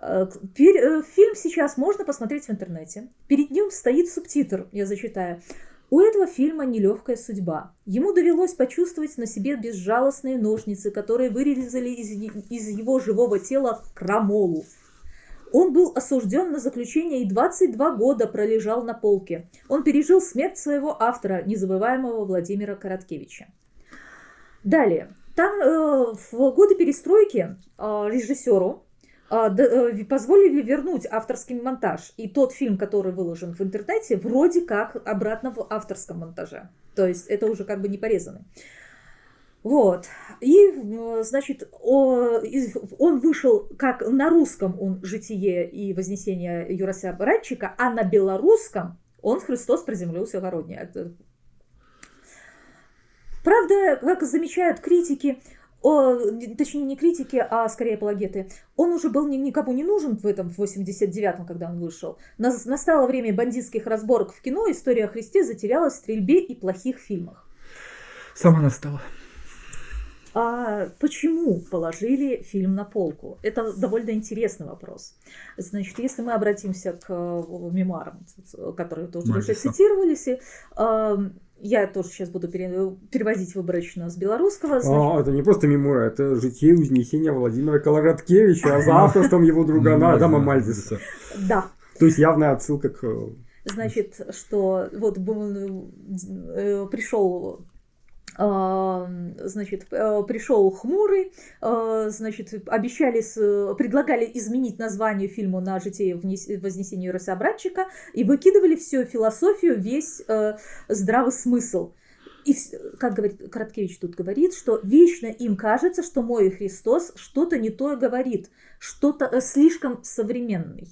Э, э, фильм сейчас можно посмотреть в интернете. Перед ним стоит субтитр, я зачитаю. У этого фильма нелегкая судьба. Ему довелось почувствовать на себе безжалостные ножницы, которые вырезали из, из его живого тела крамолу. Он был осужден на заключение и 22 года пролежал на полке. Он пережил смерть своего автора, незабываемого Владимира Короткевича. Далее. Там э, в годы перестройки э, режиссеру позволили вернуть авторский монтаж. И тот фильм, который выложен в интернете, вроде как обратно в авторском монтаже. То есть это уже как бы не порезанный. Вот. И, э, значит, он вышел как на русском он «Житие и вознесение Юрася Баратчика», а на белорусском он «Христос приземлился в Городне». Правда, как замечают критики, о, точнее не критики, а скорее апологеты, он уже был никому не нужен в этом, в 89-м, когда он вышел. Настало время бандитских разборок в кино, история о Христе затерялась в стрельбе и плохих фильмах. Сама настала. А почему положили фильм на полку? Это довольно интересный вопрос. Значит, если мы обратимся к э, мемуарам, которые тоже уже цитировались, я тоже сейчас буду переводить выборочно с белорусского. Значит... А, это не просто мемуары, это житие узнесения Владимира Колораткевича, а за авторством его друга Адама Мальдиса. Да. То есть явная отсылка к... Значит, что вот э, пришел значит, э, пришел хмурый, э, значит, обещали, предлагали изменить название фильму на «Житие вознесения Рособратчика» и выкидывали всю философию, весь э, здравый смысл. И, как говорит Короткевич тут говорит, что вечно им кажется, что мой Христос что-то не то говорит, что-то слишком современный.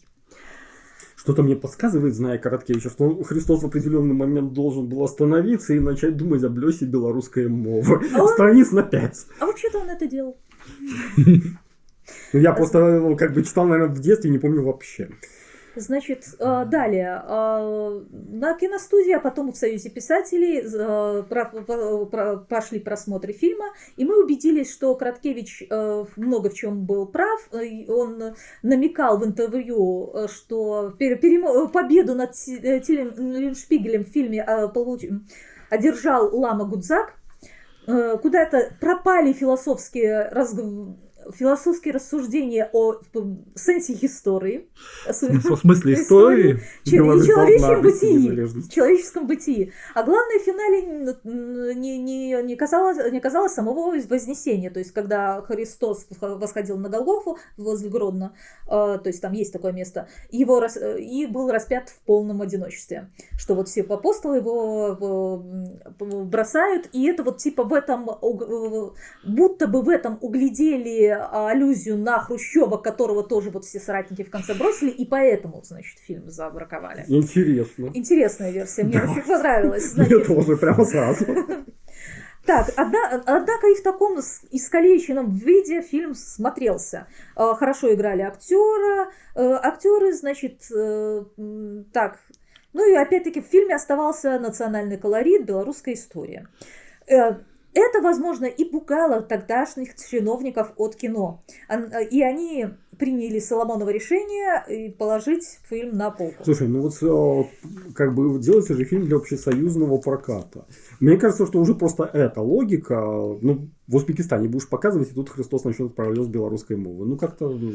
Что-то мне подсказывает, зная Короткевича, что Христос в определенный момент должен был остановиться и начать думать о блёсе белорусской мовы. А Страниц на пять. А вообще-то он это делал. Ну, я просто как бы читал, наверное, в детстве, не помню вообще. Значит, э, далее. Э, на киностудии, а потом в Союзе писателей э, пошли просмотры фильма, и мы убедились, что Краткевич много в чем был прав. Он намекал в интервью, что победу над Шпигелем в фильме одержал Лама Гудзак. Куда-то пропали философские разговоры философские рассуждения о сенсе истории. В смысле истории? Человеческом бытии. Человеческом бытии. А главное, в финале не, не, не, казалось, не казалось самого вознесения. То есть, когда Христос восходил на Голгофу возле Гродно, э, то есть там есть такое место, его рас, и был распят в полном одиночестве. Что вот все апостолы его бросают, и это вот типа в этом, будто бы в этом углядели аллюзию на Хрущева, которого тоже вот все соратники в конце бросили, и поэтому, значит, фильм забраковали. Интересно. Интересная версия, мне очень понравилась. Мне тоже, прямо сразу. Так, однако и в таком искалеченном виде фильм смотрелся. А, хорошо играли актера, э, актеры, значит, э, так, ну и опять-таки в фильме оставался национальный колорит, белорусская история. Э, это, возможно, и пугало тогдашних чиновников от кино. Э, и они приняли Соломоново решение положить фильм на полку. Слушай, ну вот э, как бы делается же фильм для общесоюзного проката. Мне кажется, что уже просто эта логика, ну, в Узбекистане будешь показывать, и тут Христос начнет с белорусской мовы. Ну, как-то... Ну,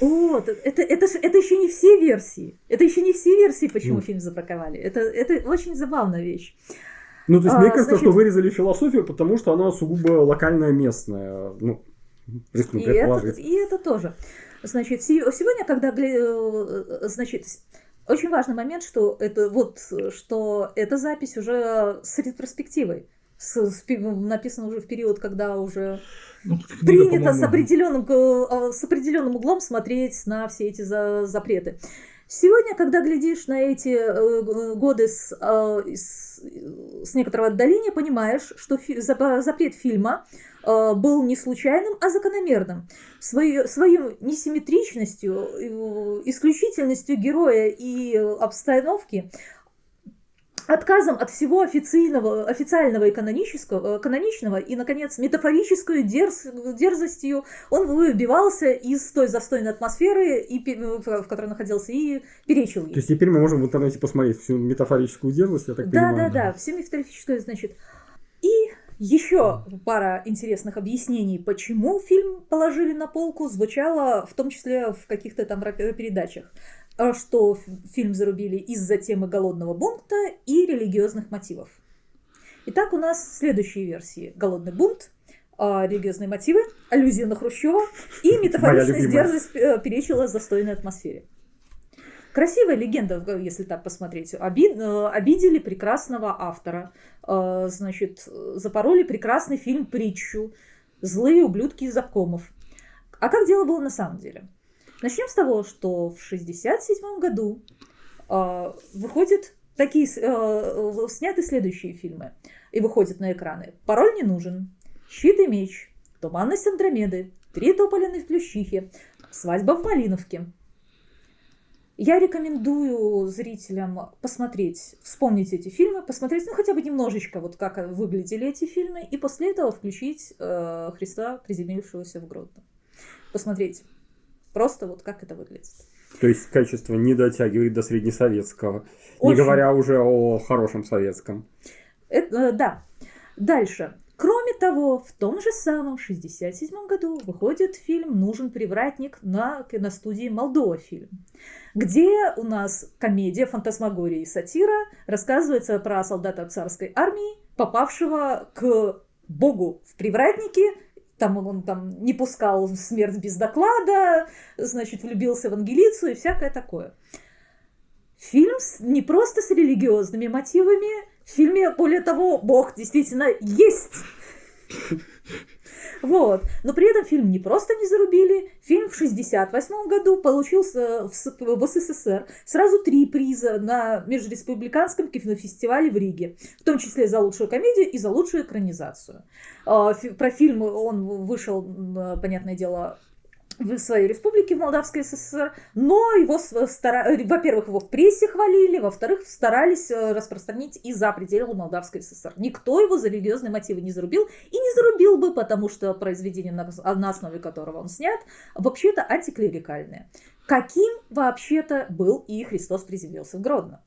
вот, это, это, это еще не все версии. Это еще не все версии, почему mm. фильм забраковали. Это, это очень забавная вещь. Ну, то есть, а, мне кажется, значит... что вырезали философию, потому что она сугубо локальная, местная. Ну, рискну и это, и это тоже. Значит, сегодня, когда, э, значит, Очень важный момент, что это вот, что эта запись уже с ретроспективой. С, с, написано уже в период, когда уже ну, принято с определенным, э, с определенным углом смотреть на все эти за, запреты. Сегодня, когда глядишь на эти э, годы с, э, с, с некоторого отдаления, понимаешь, что фи, запрет фильма э, был не случайным, а закономерным. Своей, своей несимметричностью, исключительностью героя и обстановки отказом от всего официального, официального и канонического, э, каноничного и, наконец, метафорическую дерз, дерзостью он выбивался из той застойной атмосферы, и, в которой находился, и перечил ей. То есть теперь мы можем в интернете посмотреть всю метафорическую дерзость, я так да, понимаю. Да, да, да, всю метафорическую, значит. И еще пара интересных объяснений, почему фильм положили на полку, звучало в том числе в каких-то там передачах. А что фильм зарубили из-за темы голодного бунта и религиозных мотивов. Итак, у нас следующие версии. Голодный бунт, а, религиозные мотивы, аллюзия на Хрущева и метафоричность дерзость э, перечила застойной атмосфере. Красивая легенда, если так посмотреть. Оби, э, обидели прекрасного автора. Э, значит, запороли прекрасный фильм «Притчу». Злые ублюдки из обкомов. А как дело было на самом деле? Начнем с того, что в 1967 году э, выходят такие, э, сняты следующие фильмы и выходят на экраны. «Пароль не нужен», «Щит и меч», «Туманность Андромеды», «Три тополиные плющихи», «Свадьба в Малиновке». Я рекомендую зрителям посмотреть, вспомнить эти фильмы, посмотреть, ну, хотя бы немножечко, вот как выглядели эти фильмы, и после этого включить э, Христа, приземлившегося в Гродно. Посмотреть Просто вот как это выглядит. То есть качество не дотягивает до среднесоветского, Очень. не говоря уже о хорошем советском. Это, э, да. Дальше. Кроме того, в том же самом 67 году выходит фильм «Нужен привратник» на киностудии «Молдова фильм», где у нас комедия, фантасмагория и сатира рассказывается про солдата царской армии, попавшего к богу в привратнике там он, там не пускал смерть без доклада, значит, влюбился в Ангелицу и всякое такое. Фильм с, не просто с религиозными мотивами, в фильме, более того, Бог действительно есть. Вот. Но при этом фильм не просто не зарубили, фильм в 1968 году получился в, в СССР сразу три приза на Межреспубликанском кинофестивале в Риге, в том числе за лучшую комедию и за лучшую экранизацию. А, про фильм он вышел, понятное дело, в своей республике, в Молдавской ССР, но его, стара... во-первых, его в прессе хвалили, во-вторых, старались э, распространить и за пределы Молдавской ССР. Никто его за религиозные мотивы не зарубил, и не зарубил бы, потому что произведение, на основе которого он снят, вообще-то антиклерикальное. Каким вообще-то был и Христос приземлился в Гродно?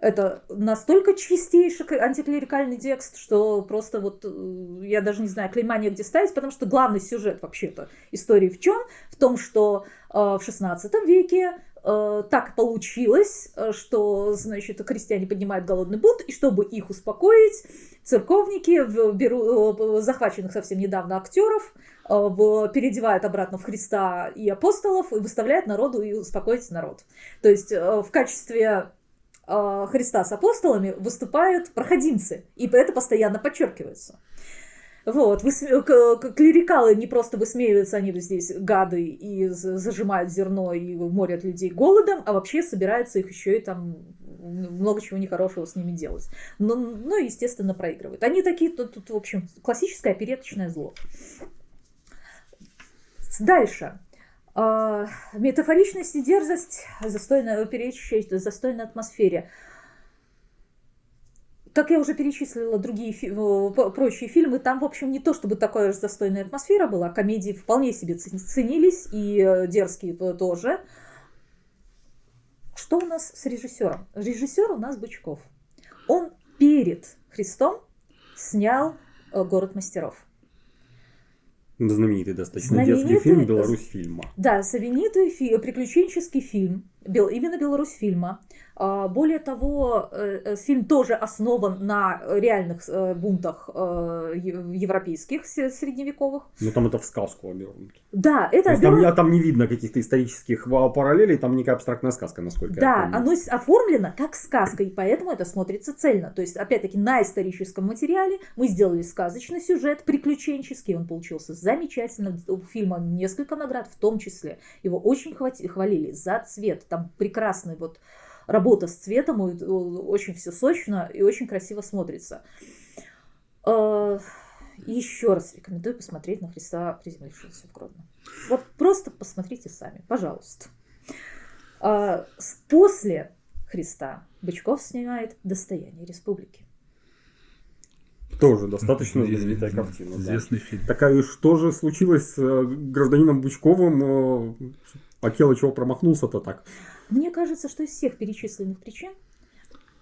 Это настолько чистейший антиклерикальный текст, что просто вот э, я даже не знаю, клейма где ставить, потому что главный сюжет вообще-то истории в чем? В том, что э, в XVI веке э, так получилось, э, что, значит, крестьяне поднимают голодный бунт, и чтобы их успокоить, церковники берут э, захваченных совсем недавно актеров, переодевают обратно в Христа и апостолов и выставляют народу и успокоить народ. То есть в качестве Христа с апостолами выступают проходимцы, и это постоянно подчеркивается. Вот, вы, клерикалы не просто высмеиваются, они здесь гады и зажимают зерно и морят людей голодом, а вообще собираются их еще и там много чего нехорошего с ними делать. Но, ну, естественно, проигрывают. Они такие, тут, тут в общем, классическое опереточное зло. Дальше. А, метафоричность и дерзость, застойная, перечащая застойной атмосфере. Как я уже перечислила другие прочие фильмы, там, в общем, не то чтобы такая же застойная атмосфера была, комедии вполне себе ценились, и э, дерзкие тоже. Что у нас с режиссером? Режиссер у нас Бычков. Он перед Христом снял э, «Город мастеров». Знаменитый достаточно знаменитый, детский фильм «Беларусь фильма». Да, знаменитый фи- приключенческий фильм именно Беларусь фильма. А, более того, э, э, фильм тоже основан на реальных э, бунтах европейских средневековых. Ну там это в сказку обернут. Да, это обернут... там, там не видно каких-то исторических параллелей, там некая абстрактная сказка, насколько да, я помню. оно оформлено как сказка, и поэтому это смотрится цельно. То есть, опять-таки, на историческом материале мы сделали сказочный сюжет, приключенческий, он получился замечательно. У фильма несколько наград, в том числе. Его очень хвалили за цвет. Там прекрасный вот работа с цветом, очень все сочно и очень красиво смотрится. А, Еще раз рекомендую посмотреть на Христа, приземлившегося в Гродно. Вот просто посмотрите сами, пожалуйста. А, после Христа Бычков снимает «Достояние республики». Тоже достаточно знаменитая картина. Известный да. фильм. Такая, что же случилось с э, гражданином Бычковым? Э, Акела чего промахнулся-то так? Мне кажется, что из всех перечисленных причин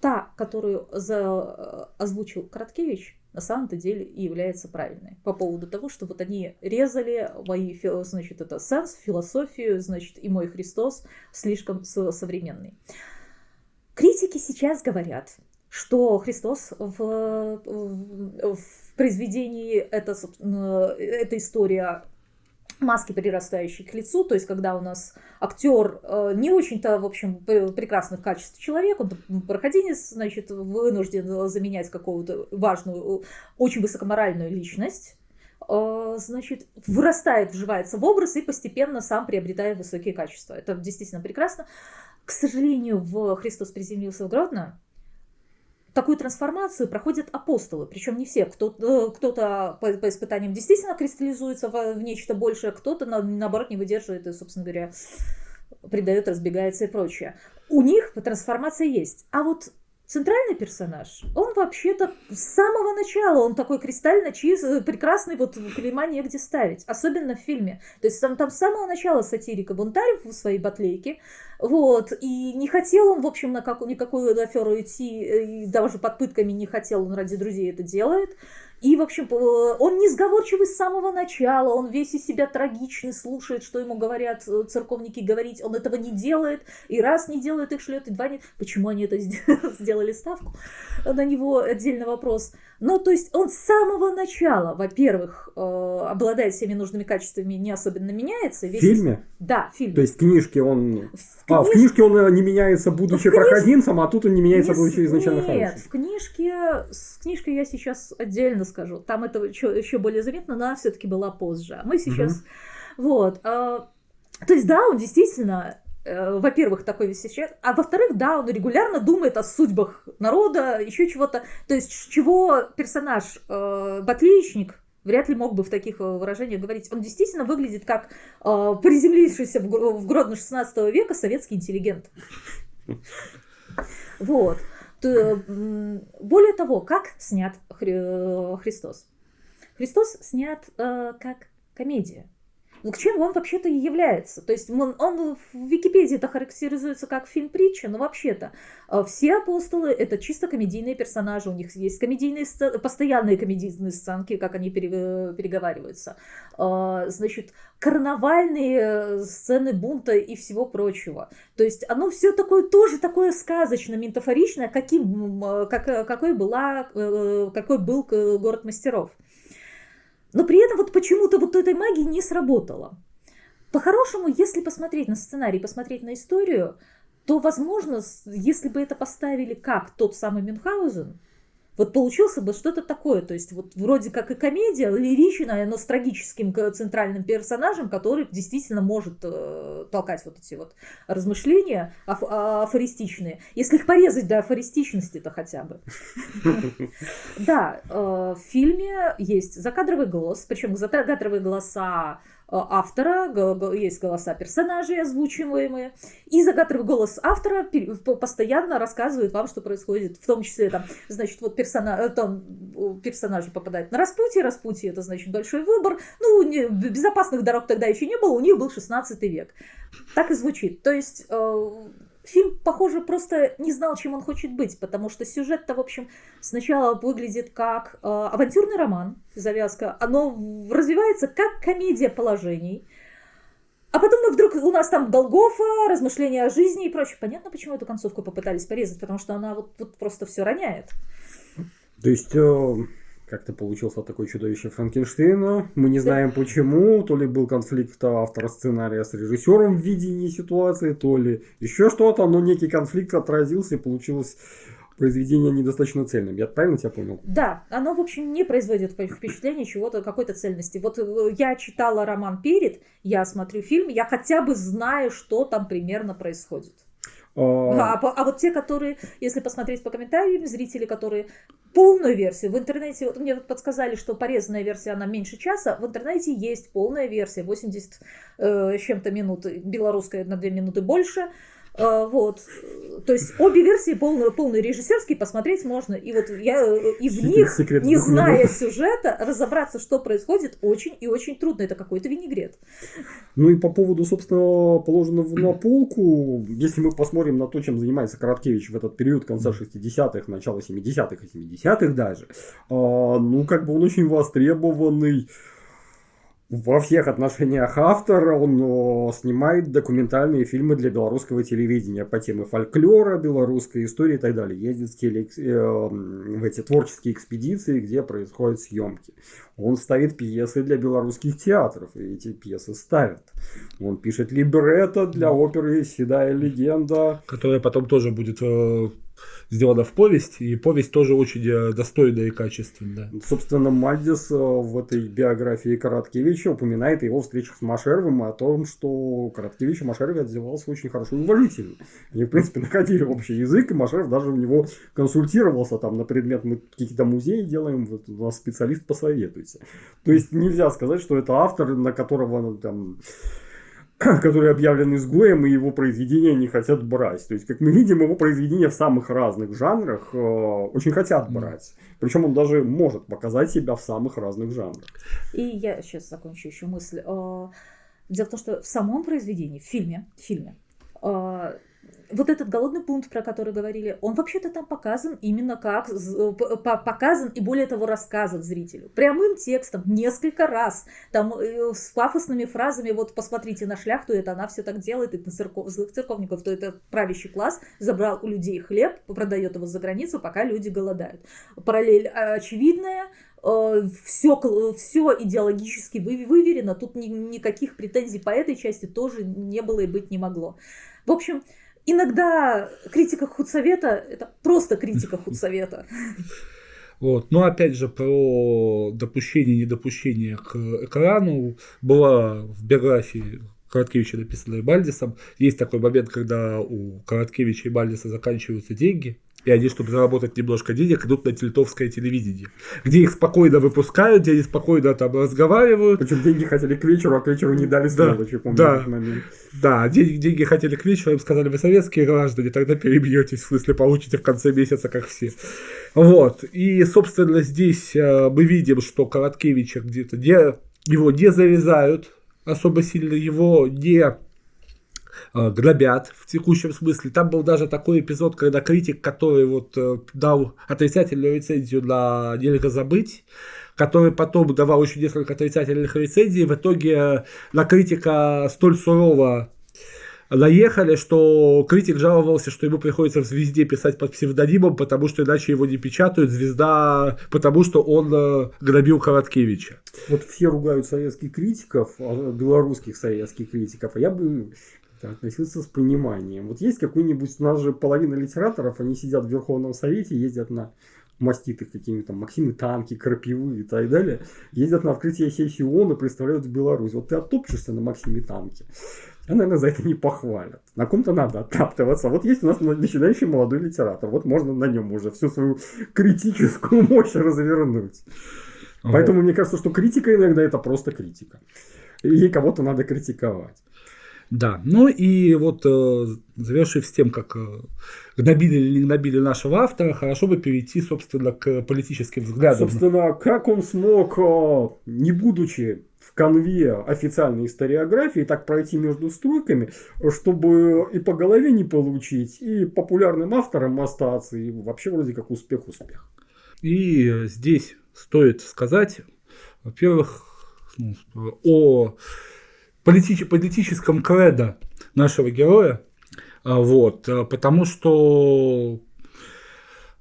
та, которую за... Э, озвучил Краткевич, на самом-то деле и является правильной. По поводу того, что вот они резали мои, значит, это сенс, философию, значит, и мой Христос слишком современный. Критики сейчас говорят, что Христос в, в, в произведении, это, эта история маски, прирастающие к лицу, то есть когда у нас актер э, не очень-то, в общем, прекрасных качеств человек, он проходинец, значит, вынужден заменять какую-то важную, очень высокоморальную личность, э, значит, вырастает, вживается в образ и постепенно сам приобретает высокие качества. Это действительно прекрасно. К сожалению, в «Христос приземлился в Гродно» такую трансформацию проходят апостолы. Причем не все. Кто, э, кто-то по, по испытаниям действительно кристаллизуется в, в нечто большее, кто-то, на, наоборот, не выдерживает и, собственно говоря, предает, разбегается и прочее. У них трансформация есть. А вот центральный персонаж, он вообще-то с самого начала, он такой кристально чистый, прекрасный, вот клейма негде ставить, особенно в фильме. То есть там, там с самого начала сатирика бунтарь в своей батлейке, вот, и не хотел он, в общем, на как, никакую аферу идти, и даже под пытками не хотел, он ради друзей это делает. И, в общем, он несговорчивый с самого начала, он весь из себя трагичный, слушает, что ему говорят э, церковники говорить, он этого не делает, и раз не делает, их шлет, и два не... Почему они это сделали ставку? На него отдельный вопрос. Ну, то есть он с самого начала, во-первых, э, обладает всеми нужными качествами, не особенно меняется. Весь... В фильме? Да, в фильме. То есть в книжке он... В а, в книжке он э, не меняется, будучи в книж... проходимцем, а тут он не меняется, не... будучи изначально Нет, хорошим. в книжке... С книжкой я сейчас отдельно скажу. Там это еще, еще более заметно, но она все-таки была позже. А мы сейчас... Угу. Вот. А, то есть, да, он действительно Э, во-первых, такой весь сейчас, а во-вторых, да, он регулярно думает о судьбах народа, еще чего-то. То есть, чего персонаж э, Батличник вряд ли мог бы в таких э, выражениях говорить. Он действительно выглядит как э, приземлившийся в, в Гродно 16 века советский интеллигент. Вот. Более того, как снят э, Христос? Христос снят э, как комедия. Ну, к чему он вообще-то и является? То есть он, он в Википедии-то характеризуется как фильм-притча, но вообще-то э, все апостолы — это чисто комедийные персонажи, у них есть комедийные сцены, постоянные комедийные сценки, как они переговариваются. Э, значит, карнавальные э, сцены бунта и всего прочего. То есть оно все такое тоже такое сказочное, метафоричное, каким, как, какой, была, какой был город мастеров. Но при этом вот почему-то вот этой магии не сработало. По-хорошему, если посмотреть на сценарий, посмотреть на историю, то, возможно, если бы это поставили как тот самый Мюнхгаузен, вот получился бы что-то такое, то есть вот вроде как и комедия, лиричная, но с трагическим центральным персонажем, который действительно может э, толкать вот эти вот размышления аф афористичные. Если их порезать до афористичности-то хотя бы. Да, э, в фильме есть закадровый голос, причем закадровые голоса автора, есть голоса персонажей озвучиваемые, и загадывый голос автора постоянно рассказывает вам, что происходит, в том числе там, значит, вот персона, э, там, персонажи попадают на распутье, распутье это значит большой выбор, ну, не, безопасных дорог тогда еще не было, у них был 16 век. Так и звучит. То есть э, фильм, похоже, просто не знал, чем он хочет быть, потому что сюжет-то, в общем, сначала выглядит как э, авантюрный роман, завязка, оно развивается как комедия положений, А потом мы вдруг, у нас там Голгофа, размышления о жизни и прочее. Понятно, почему эту концовку попытались порезать, потому что она вот, вот просто все роняет. То есть, э, как-то получился такой чудовище Франкенштейна. Мы не знаем почему. То ли был конфликт автора сценария с режиссером в видении ситуации, то ли еще что-то. Но некий конфликт отразился и получилось произведение недостаточно цельным. Я правильно тебя понял? Да, оно, в общем, не производит впечатление чего-то, какой-то цельности. Вот э, я читала роман «Перед», я смотрю фильм, я хотя бы знаю, что там примерно происходит. А, а, а вот те, которые, если посмотреть по комментариям, зрители, которые полную версию в интернете, вот мне подсказали, что порезанная версия, она меньше часа, в интернете есть полная версия, 80 э, чем-то минут, белорусская на 2 минуты больше, вот. То есть обе версии полные, полные режиссерские посмотреть можно. И вот я э, и в секрет, них, секрет не зная сюжета, разобраться, что происходит, очень и очень трудно. Это какой-то винегрет. Ну и по поводу, собственно, положенного на полку, если мы посмотрим на то, чем занимается Короткевич в этот период конца 60-х, начала 70-х и 70-х даже, а, ну как бы он очень востребованный во всех отношениях автор, он снимает документальные фильмы для белорусского телевидения по теме фольклора, белорусской истории и так далее. Ездит в, теле, э, в эти творческие экспедиции, где происходят съемки. Он ставит пьесы для белорусских театров, и эти пьесы ставят. Он пишет либретто для оперы «Седая легенда». Которая потом тоже будет э, сделана в повесть, и повесть тоже очень э, достойная и качественная. Собственно, Мальдис э, в этой биографии Короткевича упоминает его встречах с Машеровым о том, что Короткевич и Машеров отзывался очень хорошо и уважительно. Они, в принципе, находили общий язык, и Машеров даже у него консультировался там на предмет, мы какие-то музеи делаем, вот у нас специалист посоветуйте. То есть нельзя сказать, что это автор, на которого ну, там который объявлен изгоем, и его произведения не хотят брать. То есть, как мы видим, его произведения в самых разных жанрах э, очень хотят брать. Причем он даже может показать себя в самых разных жанрах. И я сейчас закончу еще мысль. Э, дело в том, что в самом произведении, в фильме, в фильме э, вот этот голодный пункт, про который говорили, он вообще-то там показан именно как показан и более того рассказан зрителю. Прямым текстом несколько раз. Там э, с пафосными фразами, вот посмотрите на шляхту, это она все так делает, это церков, злых церковников, то это правящий класс забрал у людей хлеб, продает его за границу, пока люди голодают. Параллель очевидная, все, э, все идеологически выверено, тут ни, никаких претензий по этой части тоже не было и быть не могло. В общем, иногда критика худсовета – это просто критика худсовета. Вот. Но опять же про допущение и недопущение к экрану была в биографии Короткевича, написанной Бальдисом. Есть такой момент, когда у Короткевича и Бальдиса заканчиваются деньги, и они, чтобы заработать немножко денег, идут на тельтовское телевидение, где их спокойно выпускают, где они спокойно там разговаривают. Причем деньги хотели к вечеру, а к вечеру не дали да, помню да, момент. Да, деньги, деньги хотели к вечеру, им сказали, вы советские граждане, тогда перебьетесь, в смысле получите в конце месяца, как все. Вот, и, собственно, здесь э, мы видим, что Короткевича где-то не, его не зарезают особо сильно, его не грабят в текущем смысле. Там был даже такой эпизод, когда критик, который вот э, дал отрицательную рецензию на «Нельзя забыть», который потом давал еще несколько отрицательных рецензий, в итоге э, на критика столь сурово наехали, что критик жаловался, что ему приходится в «Звезде» писать под псевдонимом, потому что иначе его не печатают. «Звезда», потому что он грабил Короткевича. Вот все ругают советских критиков, а, белорусских советских критиков, а я бы относился с пониманием. Вот есть какой-нибудь, у нас же половина литераторов, они сидят в Верховном Совете, ездят на маститых какими-то Максимы танки, крапивы и так далее, ездят на открытие сессии ООН и представляют Беларусь. Вот ты оттопчешься на Максиме танке, а, наверное, за это не похвалят. На ком-то надо оттаптываться. Вот есть у нас начинающий молодой литератор. Вот можно на нем уже всю свою критическую мощь развернуть. Поэтому мне кажется, что критика иногда это просто критика. И кого-то надо критиковать. Да, ну и вот э, завершив с тем, как э, гнобили или не гнобили нашего автора, хорошо бы перейти, собственно, к политическим взглядам. Собственно, как он смог, э, не будучи в конве официальной историографии, так пройти между стройками, чтобы и по голове не получить, и популярным автором остаться, и вообще вроде как успех-успех. И здесь стоит сказать, во-первых, ну, о политич- политическом кредо нашего героя. А, Вот, а, потому что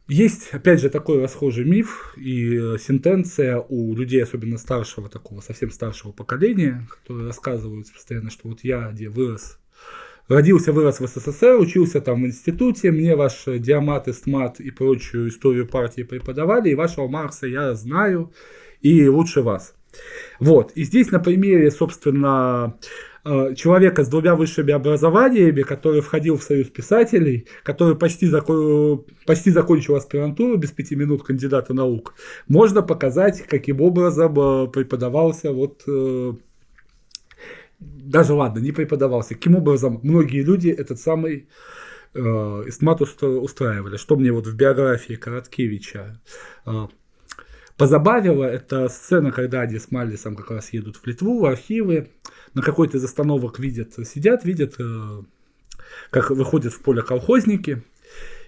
есть, опять же, такой расхожий миф и э, сентенция у людей, особенно старшего, такого совсем старшего поколения, которые рассказывают постоянно, что вот я где вырос, родился, вырос в СССР, учился там в институте, мне ваш диамат, эстмат и прочую историю партии преподавали, и вашего Маркса я знаю, и лучше вас. Вот, и здесь на примере, собственно, э, человека с двумя высшими образованиями, который входил в союз писателей, который почти, зако- почти закончил аспирантуру без пяти минут кандидата наук, можно показать, каким образом э, преподавался вот э, даже ладно, не преподавался, каким образом многие люди этот самый э, эстмат устраивали. Что мне вот в биографии Короткевича позабавило, это сцена, когда они с Мальдисом как раз едут в Литву, в архивы, на какой-то из остановок видят, сидят, видят, э, как выходят в поле колхозники,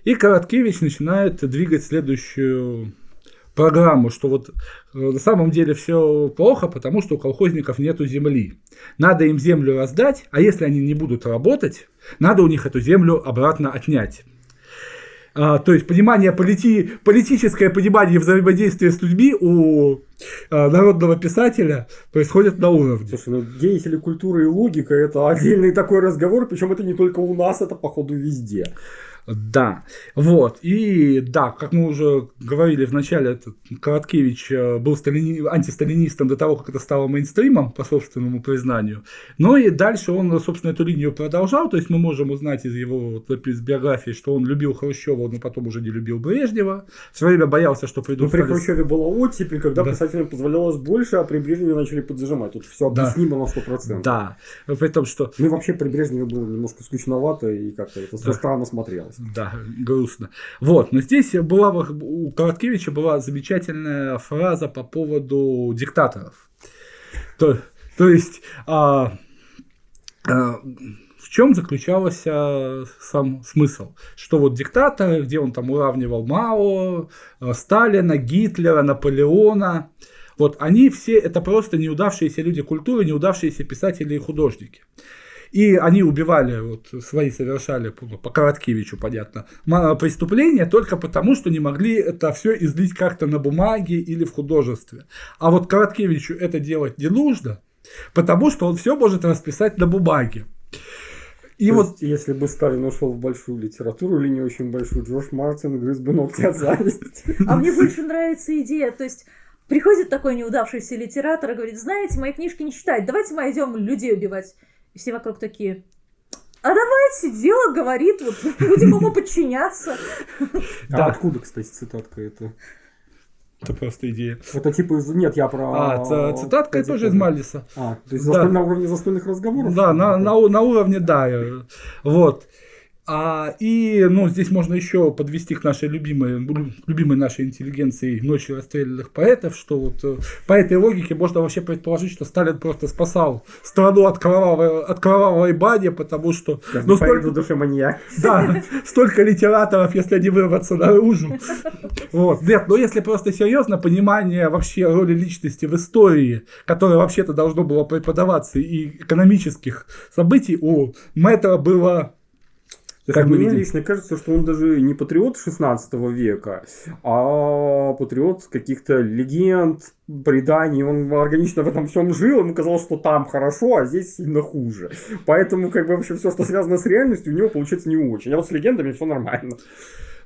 и Короткевич начинает двигать следующую программу, что вот э, на самом деле все плохо, потому что у колхозников нету земли. Надо им землю раздать, а если они не будут работать, надо у них эту землю обратно отнять. А, то есть понимание полити... политическое понимание взаимодействия с людьми у народного писателя происходит на уровне. Слушай, ну деятели культуры и логика это отдельный такой разговор, причем это не только у нас, это походу везде. Да, вот, и да, как мы уже говорили в начале, этот Короткевич э, был сталини... антисталинистом до того, как это стало мейнстримом, по собственному признанию, но и дальше он, собственно, эту линию продолжал, то есть мы можем узнать из его из биографии, что он любил Хрущева, но потом уже не любил Брежнева, в свое время боялся, что Ну, придут... при стали- Хрущеве была оттепель, когда Да. Писателям позволялось больше, а при Брежневе начали поджимать. Тут все Да. объяснимо на 100%. Да, при том, что Ну и вообще при Брежневе было немножко скучновато и как-то это все Да. странно смотрелось. Да, грустно. Вот, но здесь была у Короткевича была замечательная фраза по поводу диктаторов. То, то есть, а, а, в чем заключался сам смысл? Что вот диктаторы, где он там уравнивал Мао, а, Сталина, Гитлера, Наполеона, вот они все это просто неудавшиеся люди культуры, неудавшиеся писатели и художники. И они убивали, вот свои совершали, по по Короткевичу, понятно, преступления только потому, что не могли это все излить как-то на бумаге или в художестве. А вот Короткевичу это делать не нужно, потому что он все может расписать на бумаге. И То вот есть, если бы Сталин ушел в большую литературу или не очень большую, Джордж Мартин грыз бы ногти от зависти. А мне больше нравится идея, то есть приходит такой неудавшийся литератор и говорит, знаете, мои книжки не читать, давайте мы идем людей убивать. И все вокруг такие, а давайте, дело говорит, вот будем ему подчиняться. Да. А откуда, кстати, цитатка это? Это просто идея. Это типа из... Нет, я про... А, цитатка тоже из Мальдиса. А, то есть Да. на уровне застольных разговоров? Да, на, на, на уровне, да. э, Вот. А, и, ну, здесь можно еще подвести к нашей любимой, лю- любимой нашей интеллигенции ночи расстрелянных поэтов, что вот э, по этой логике можно вообще предположить, что Сталин просто спасал страну от кровавой, от кровавой бани, потому что ну, столько, душе маньяк. да, столько литераторов, если они вырваться наружу. Вот. Нет, но если просто серьезно, понимание вообще роли личности в истории, которое вообще-то должно было преподаваться, и экономических событий у Мэтра было как мы Мне видим. лично кажется, что он даже не патриот 16 века, а патриот каких-то легенд, преданий. Он органично в этом всем жил, ему казалось, что там хорошо, а здесь сильно хуже. Поэтому, как бы, вообще все, что связано с реальностью, у него получается не очень. А вот с легендами все нормально.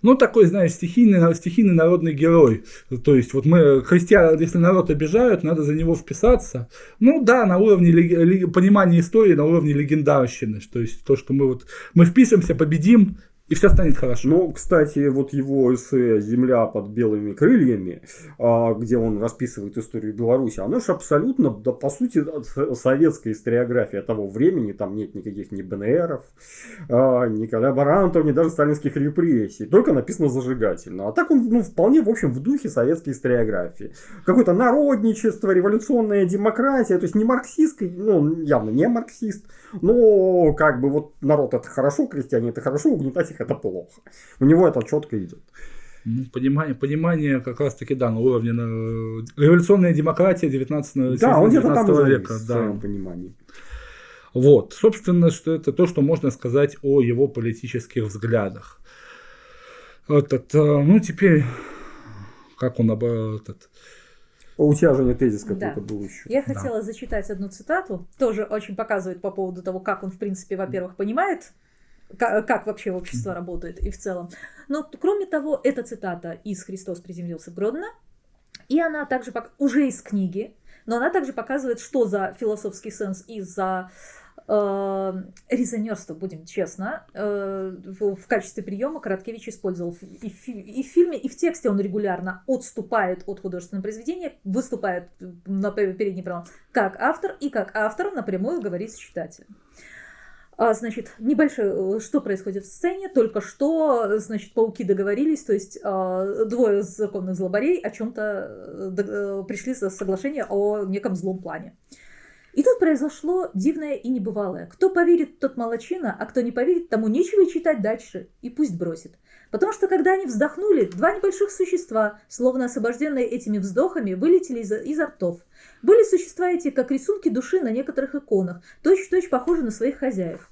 Ну, такой, знаешь, стихийный, стихийный народный герой. То есть, вот мы, христиан, если народ обижают, надо за него вписаться. Ну, да, на уровне понимания истории, на уровне легендарщины. То есть, то, что мы вот, мы впишемся, победим, и все станет хорошо. Ну, кстати, вот его эссе «Земля под белыми крыльями», а, где он расписывает историю Беларуси, оно же абсолютно, да, по сути, советская историография того времени. Там нет никаких ни БНРов, а, ни коллаборантов, ни даже сталинских репрессий. Только написано зажигательно. А так он, ну, вполне, в общем, в духе советской историографии. Какое-то народничество, революционная демократия, то есть не марксистский, ну, явно не марксист, но как бы вот народ это хорошо, крестьяне это хорошо, угнетать их это плохо. У него это четко идет. Понимание, понимание как раз-таки, да, на уровне на... революционная демократия 19 Да, он где-то там и 19 завис века. в Да. своем понимании. Вот, собственно, что это то, что можно сказать о его политических взглядах. Этот, ну, теперь, как он об этот, у тебя же не тезис какой-то да. был еще. Я да. хотела зачитать одну цитату, тоже очень показывает по поводу того, как он, в принципе, во-первых, понимает, как, как вообще общество работает и в целом. Но, кроме того, эта цитата из «Христос приземлился в Гродно», и она также уже из книги, но она также показывает, что за философский сенс и за э, резонерство, будем честно, э, в, в качестве приема Короткевич использовал и в, и в фильме, и в тексте он регулярно отступает от художественного произведения, выступает на передний план как автор, и как автор напрямую говорит с читателем. А, значит, небольшое, что происходит в сцене, только что, значит, пауки договорились, то есть а, двое законных злобарей о чем-то э, пришли за соглашение о неком злом плане. И тут произошло дивное и небывалое. Кто поверит, тот молочина, а кто не поверит, тому нечего читать дальше. И пусть бросит. Потому что когда они вздохнули, два небольших существа, словно освобожденные этими вздохами, вылетели из, изо ртов. Были существа эти, как рисунки души на некоторых иконах, точь-в-точь похожи на своих хозяев.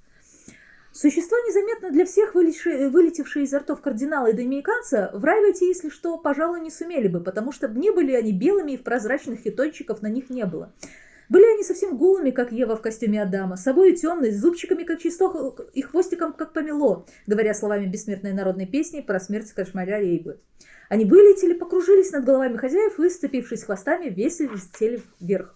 Существа, незаметно для всех вылетевшие изо ртов кардинала и доминиканца, в рай войти, если что, пожалуй, не сумели бы, потому что не были они белыми и в прозрачных хитончиков на них не было. Были они совсем голыми, как Ева в костюме Адама, собой темные, с зубчиками, как чисток, и хвостиком, как помело, говоря словами бессмертной народной песни про смерть кошмаря Рейбы. Они вылетели, покружились над головами хозяев и, хвостами, весело летели вверх.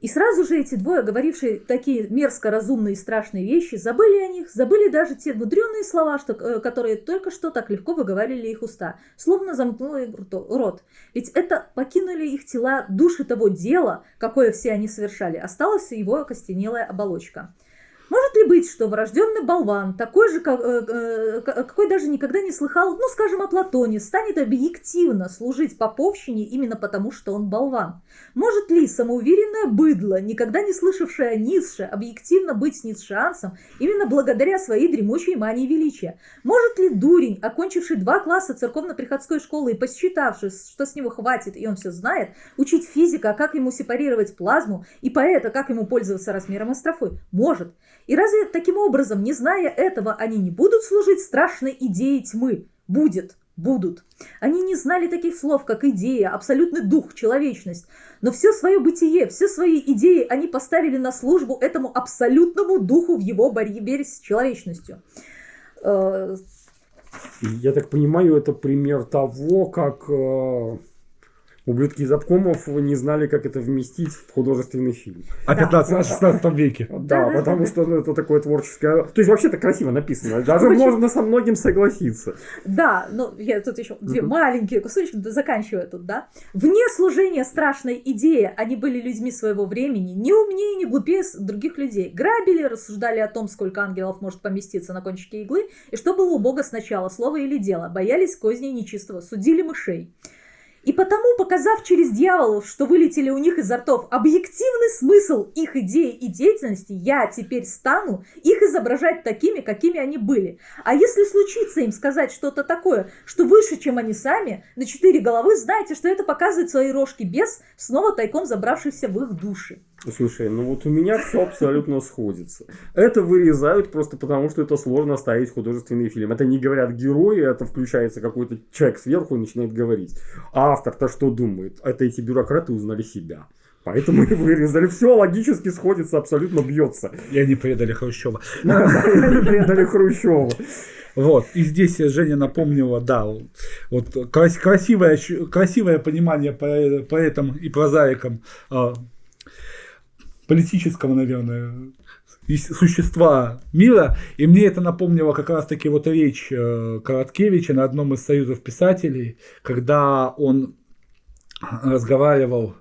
И сразу же эти двое, говорившие такие мерзко разумные и страшные вещи, забыли о них, забыли даже те мудреные слова, что, э, которые только что так легко выговаривали их уста, словно замкнули рот. Ведь это покинули их тела души того дела, какое все они совершали, осталась его окостенелая оболочка. Может ли быть, что врожденный болван, такой же, э, э, какой даже никогда не слыхал, ну, скажем, о Платоне, станет объективно служить поповщине именно потому, что он болван? Может ли самоуверенное быдло, никогда не слышавшее о Ницше, объективно быть ницшеанцем именно благодаря своей дремучей мании величия? Может ли дурень, окончивший два класса церковно-приходской школы и посчитавший, что с него хватит и он все знает, учить физика, как ему сепарировать плазму, и поэта, как ему пользоваться размером астрофы? Может. И разве таким образом, не зная этого, они не будут служить страшной идее тьмы? Будет, будут. Они не знали таких слов, как идея, абсолютный дух, человечность. Но все свое бытие, все свои идеи они поставили на службу этому абсолютному духу в его борьбе с человечностью. Э, Я так понимаю, это пример того, как э, Ублюдки из обкомов не знали, как это вместить в художественный фильм. О 15-16 веке. Да, потому что ну, это такое творческое... То есть вообще-то красиво написано. Даже можно со многим согласиться. Да, ну я тут еще две маленькие кусочки заканчиваю тут, да. Вне служения страшной идеи они были людьми своего времени, не умнее, не глупее других людей. Грабили, рассуждали о том, сколько ангелов может поместиться на кончике иглы, и что было у Бога сначала, слово или дело. Боялись козней нечистого, судили мышей. И потому, показав через дьяволов, что вылетели у них изо ртов объективный смысл их идеи и деятельности, я теперь стану их изображать такими, какими они были. А если случится им сказать что-то такое, что выше, чем они сами, на четыре головы, знайте, что это показывает свои рожки без, снова тайком забравшихся в их души. Слушай, ну вот у меня все абсолютно сходится. Это вырезают просто потому, что это сложно ставить художественный фильм. Это не говорят герои, это включается какой-то человек сверху и начинает говорить. А автор-то что думает? Это эти бюрократы узнали себя. Поэтому и вырезали. Все логически сходится, абсолютно бьется. И они предали Хрущева. Они предали Хрущева. Вот. И здесь Женя напомнила, да, вот красивое, красивое понимание поэтам и прозаикам а, политического, наверное, существа мира. И мне это напомнило как раз-таки вот речь э, Короткевича на одном из союзов писателей, когда он разговаривал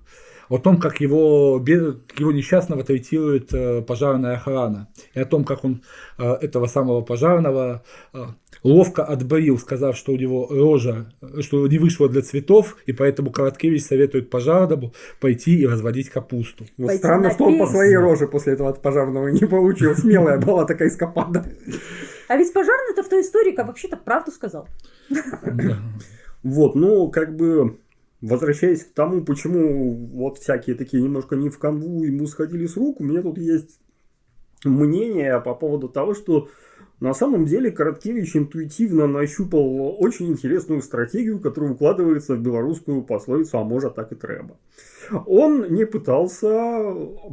о том, как его, его несчастного третирует э, пожарная охрана, и о том, как он э, этого самого пожарного э, ловко отборил, сказав, что у него рожа, что не вышло для цветов, и поэтому Короткевич советует пожарному пойти и разводить капусту. Вот странно, что он по своей роже после этого от пожарного не получил. Смелая была такая эскапада. А ведь пожарный-то в той истории вообще-то правду сказал. Вот, ну, как бы возвращаясь к тому, почему вот всякие такие немножко не в канву ему сходили с рук, у меня тут есть мнение по поводу того, что на самом деле Короткевич интуитивно нащупал очень интересную стратегию, которая укладывается в белорусскую пословицу «а может так и треба». Он не пытался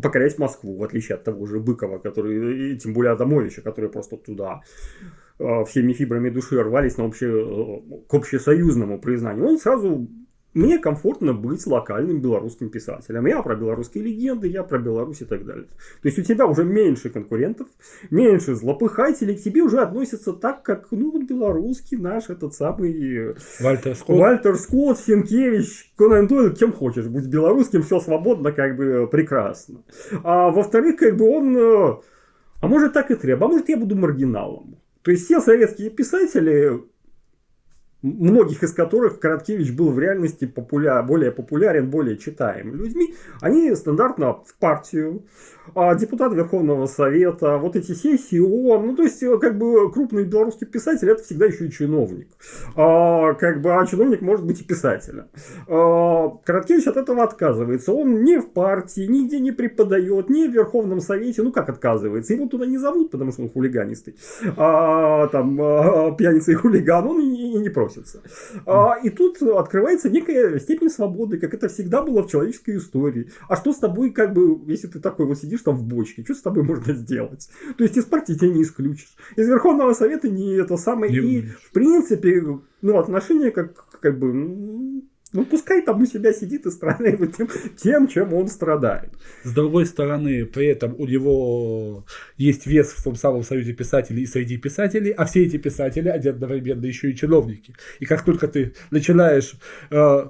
покорять Москву, в отличие от того же Быкова, который, и тем более Адамовича, который просто туда э, всеми фибрами души рвались на обще, э, к общесоюзному признанию. Он сразу мне комфортно быть локальным белорусским писателем. Я про белорусские легенды, я про Беларусь и так далее. То есть у тебя уже меньше конкурентов, меньше злопыхателей, к тебе уже относятся так, как, ну, вот белорусский наш этот самый... Вальтер Скотт. Вальтер Скотт, Сенкевич, Конан Дойл, кем хочешь. Будь белорусским, все свободно, как бы прекрасно. А во-вторых, как бы он... Э, а может так и треба, а может я буду маргиналом. То есть все советские писатели многих из которых Короткевич был в реальности популя... более популярен, более читаем людьми, они стандартно в партию, а депутат Верховного Совета, вот эти сессии ООН, ну то есть как бы крупный белорусский писатель это всегда еще и чиновник, а, как бы, а чиновник может быть и писателем. А, Короткевич от этого отказывается, он не в партии, нигде не преподает, не в Верховном Совете, ну как отказывается, его туда не зовут, потому что он хулиганистый, а, там а, пьяница и хулиган, он и, и не просит относятся. А, и тут открывается некая степень свободы, как это всегда было в человеческой истории. А что с тобой, как бы, если ты такой вот сидишь там в бочке, что с тобой можно сделать? То есть из партии тебя не исключишь. Из Верховного Совета не это самое. Не и, в принципе, ну, отношения как, как бы, ну, пускай там у себя сидит и страдает тем, тем, чем он страдает. С другой стороны, при этом у него есть вес в том самом союзе писателей и среди писателей, а все эти писатели одновременно еще и чиновники. И как только ты начинаешь э,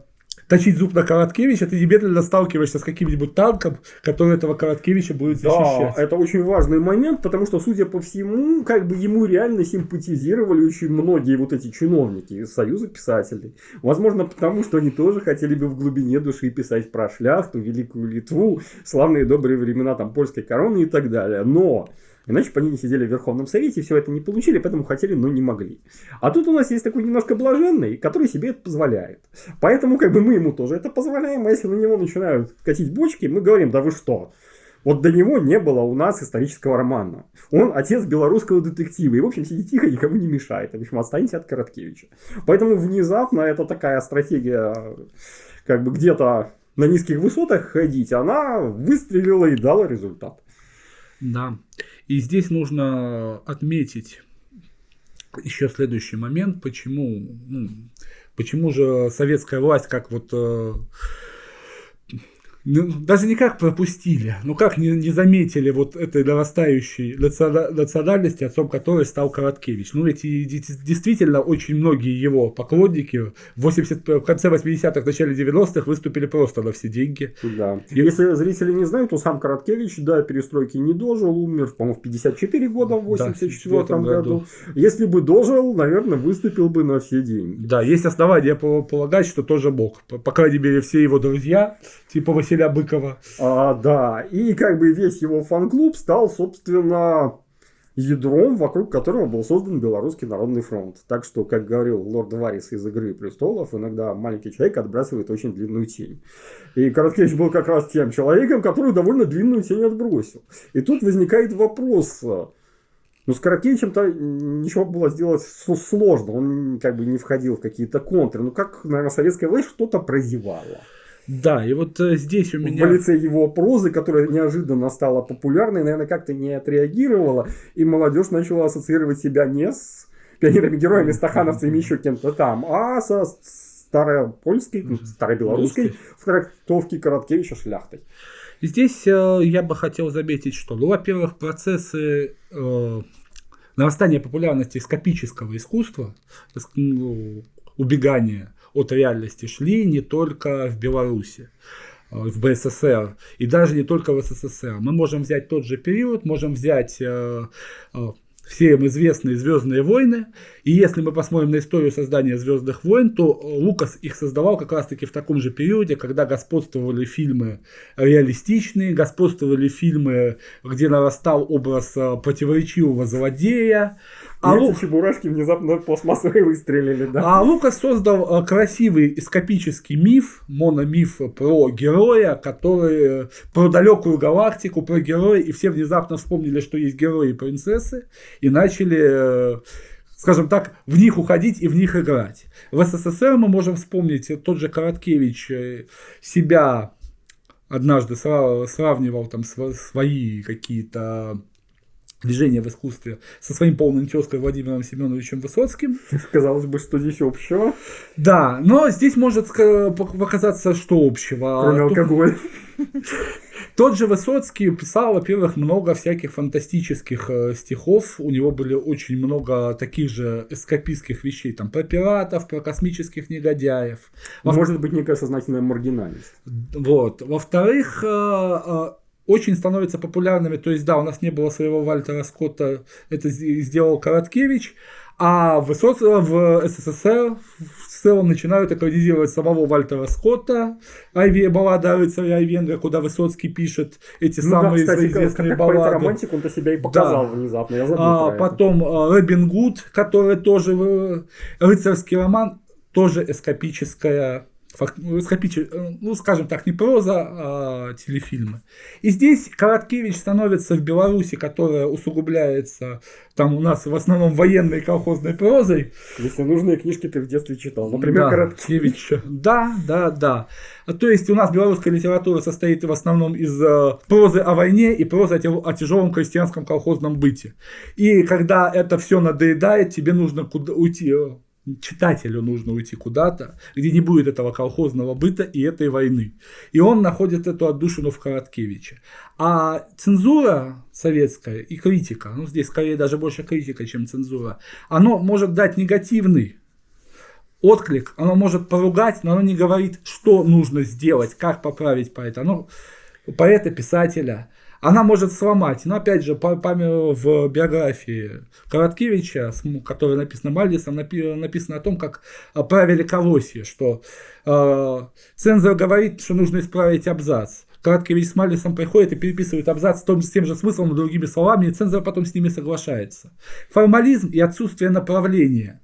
точить зуб на Короткевича, ты немедленно сталкиваешься с каким-нибудь танком, который этого Короткевича будет защищать. Да, это очень важный момент, потому что, судя по всему, как бы ему реально симпатизировали очень многие вот эти чиновники из Союза писателей. Возможно, потому что они тоже хотели бы в глубине души писать про шляхту, Великую Литву, славные добрые времена там польской короны и так далее. Но Иначе бы они не сидели в Верховном Совете, все это не получили, поэтому хотели, но не могли. А тут у нас есть такой немножко блаженный, который себе это позволяет. Поэтому как бы мы ему тоже это позволяем, а если на него начинают катить бочки, мы говорим, да вы что, вот до него не было у нас исторического романа. Он отец белорусского детектива. И, в общем, сидит тихо, никому не мешает. В общем, останется от Короткевича. Поэтому внезапно это такая стратегия, как бы где-то на низких высотах ходить, она выстрелила и дала результат. Да. И здесь нужно отметить еще следующий момент, почему, ну, почему же советская власть, как вот э, ну, даже не как пропустили, но как не, не заметили вот этой нарастающей национальности, отцом которой стал Короткевич. Ну, эти действительно очень многие его поклонники в, 80, в конце 80-х, начале 90-х выступили просто на все деньги. Да. И... Если зрители не знают, то сам Короткевич до перестройки не дожил, умер, по-моему, в 54 года, в 84 да, году. году. Если бы дожил, наверное, выступил бы на все деньги. Да, есть основания полагать, что тоже мог. По, по крайней мере, все его друзья, типа 18 писателя Быкова. А, да, и как бы весь его фан-клуб стал, собственно, ядром, вокруг которого был создан Белорусский народный фронт. Так что, как говорил лорд Варис из «Игры престолов», иногда маленький человек отбрасывает очень длинную тень. И Короткевич был как раз тем человеком, который довольно длинную тень отбросил. И тут возникает вопрос. Ну, с Короткевичем-то ничего было сделать сложно. Он как бы не входил в какие-то контры. Ну, как, наверное, советская власть что-то прозевала. Да, и вот э, здесь у меня... В лице его прозы, которая неожиданно стала популярной, наверное, как-то не отреагировала, и молодежь начала ассоциировать себя не с пионерами-героями, стахановцами, еще кем-то там, а со старопольской, ну, старобелорусской в трактовке Короткевича шляхтой. Здесь э, я бы хотел заметить, что, ну, во-первых, процессы э, нарастания популярности скопического искусства, ну, убегания от реальности шли не только в Беларуси э, в БССР и даже не только в СССР. Мы можем взять тот же период, можем взять э, э, всем известные Звездные войны. И если мы посмотрим на историю создания Звездных войн, то Лукас их создавал как раз-таки в таком же периоде, когда господствовали фильмы реалистичные, господствовали фильмы, где нарастал образ противоречивого злодея, А, Лу... чебурашки внезапно пластмассовые выстрелили, да? А Лукас создал э, красивый эскапический миф, мономиф про героя, который про далекую галактику, про героя, и все внезапно вспомнили, что есть герои и принцессы, и начали э, скажем так, в них уходить и в них играть. В СССР мы можем вспомнить, тот же Короткевич э, себя однажды сравнивал там свои какие-то движение в искусстве со своим полным тезкой Владимиром Семеновичем Высоцким. Казалось бы, что здесь общего. Да, но здесь может показаться, что общего. Кроме алкоголя. Тот же Высоцкий писал, во-первых, много всяких фантастических э, стихов. У него были очень много таких же эскапистских вещей, там, про пиратов, про космических негодяев. Может быть, некая сознательная маргинальность. Вот. Во-вторых, э, э, очень становятся популярными. То есть, да, у нас не было своего Вальтера Скотта, это сделал Короткевич, а в, СС... в СССР в целом начинают экранизировать самого Вальтера Скотта, Айви, баллада о рыцаре Айвенга, куда Высоцкий пишет эти ну, самые да, кстати, известные как, баллады. Как романтик он-то себя и показал да. внезапно, я забыл а, Потом это. А, Робин Гуд, который тоже рыцарский роман, тоже эскапическая ну, ну, скажем так, не проза, а телефильмы. И здесь Короткевич становится в Беларуси, которая усугубляется там у нас в основном военной колхозной прозой. Если нужные книжки ты в детстве читал, например, да, Короткевич. Да, да, да. То есть у нас белорусская литература состоит в основном из э, прозы о войне и прозы о тяжелом крестьянском колхозном быте. И когда это все надоедает, тебе нужно куда уйти э, читателю нужно уйти куда-то, где не будет этого колхозного быта и этой войны. И он находит эту отдушину в Короткевиче. А цензура советская и критика, ну здесь скорее даже больше критика, чем цензура, оно может дать негативный отклик, оно может поругать, но оно не говорит, что нужно сделать, как поправить поэта. Оно поэта, писателя – она может сломать. Но опять же, по, в биографии Короткевича, которая написана Мальдисом, написано о том, как правили Колосье, что э, цензор говорит, что нужно исправить абзац. Короткевич с Мальдисом приходит и переписывает абзац том, с тем же смыслом, но другими словами, и цензор потом с ними соглашается. Формализм и отсутствие направления –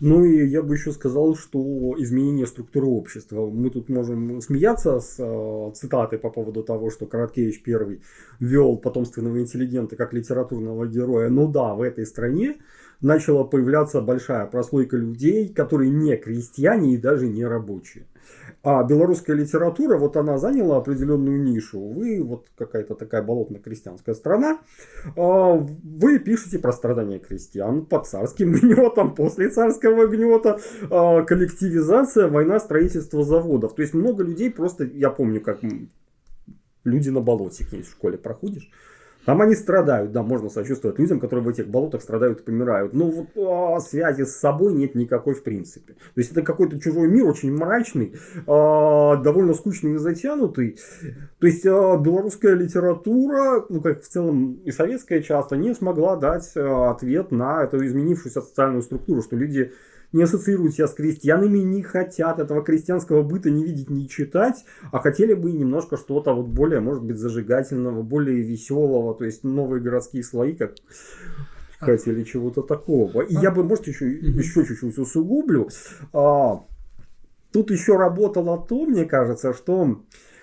ну и я бы еще сказал, что изменение структуры общества. Мы тут можем смеяться с э, цитатой по поводу того, что Короткевич первый ввел потомственного интеллигента как литературного героя. Ну да, в этой стране начала появляться большая прослойка людей, которые не крестьяне и даже не рабочие. А белорусская литература, вот она заняла определенную нишу. Вы, вот какая-то такая болотно-крестьянская страна, а, вы пишете про страдания крестьян под царским гнетом, после царского гнета, а, коллективизация, война, строительство заводов. То есть много людей просто, я помню, как люди на болоте, в школе проходишь, там они страдают, да, можно сочувствовать людям, которые в этих болотах страдают и помирают. Но вот а, связи с собой нет никакой в принципе. То есть это какой-то чужой мир, очень мрачный, а, довольно скучный и затянутый. То есть а, белорусская литература, ну как в целом и советская часто, не смогла дать а, ответ на эту изменившуюся социальную структуру, что люди не ассоциируют себя с крестьянами, не хотят этого крестьянского быта не видеть, не читать, а хотели бы немножко что-то вот более, может быть, зажигательного, более веселого, то есть новые городские слои, как хотели чего-то такого. И я бы, может, еще, еще чуть-чуть усугублю. А, тут еще работало то, мне кажется, что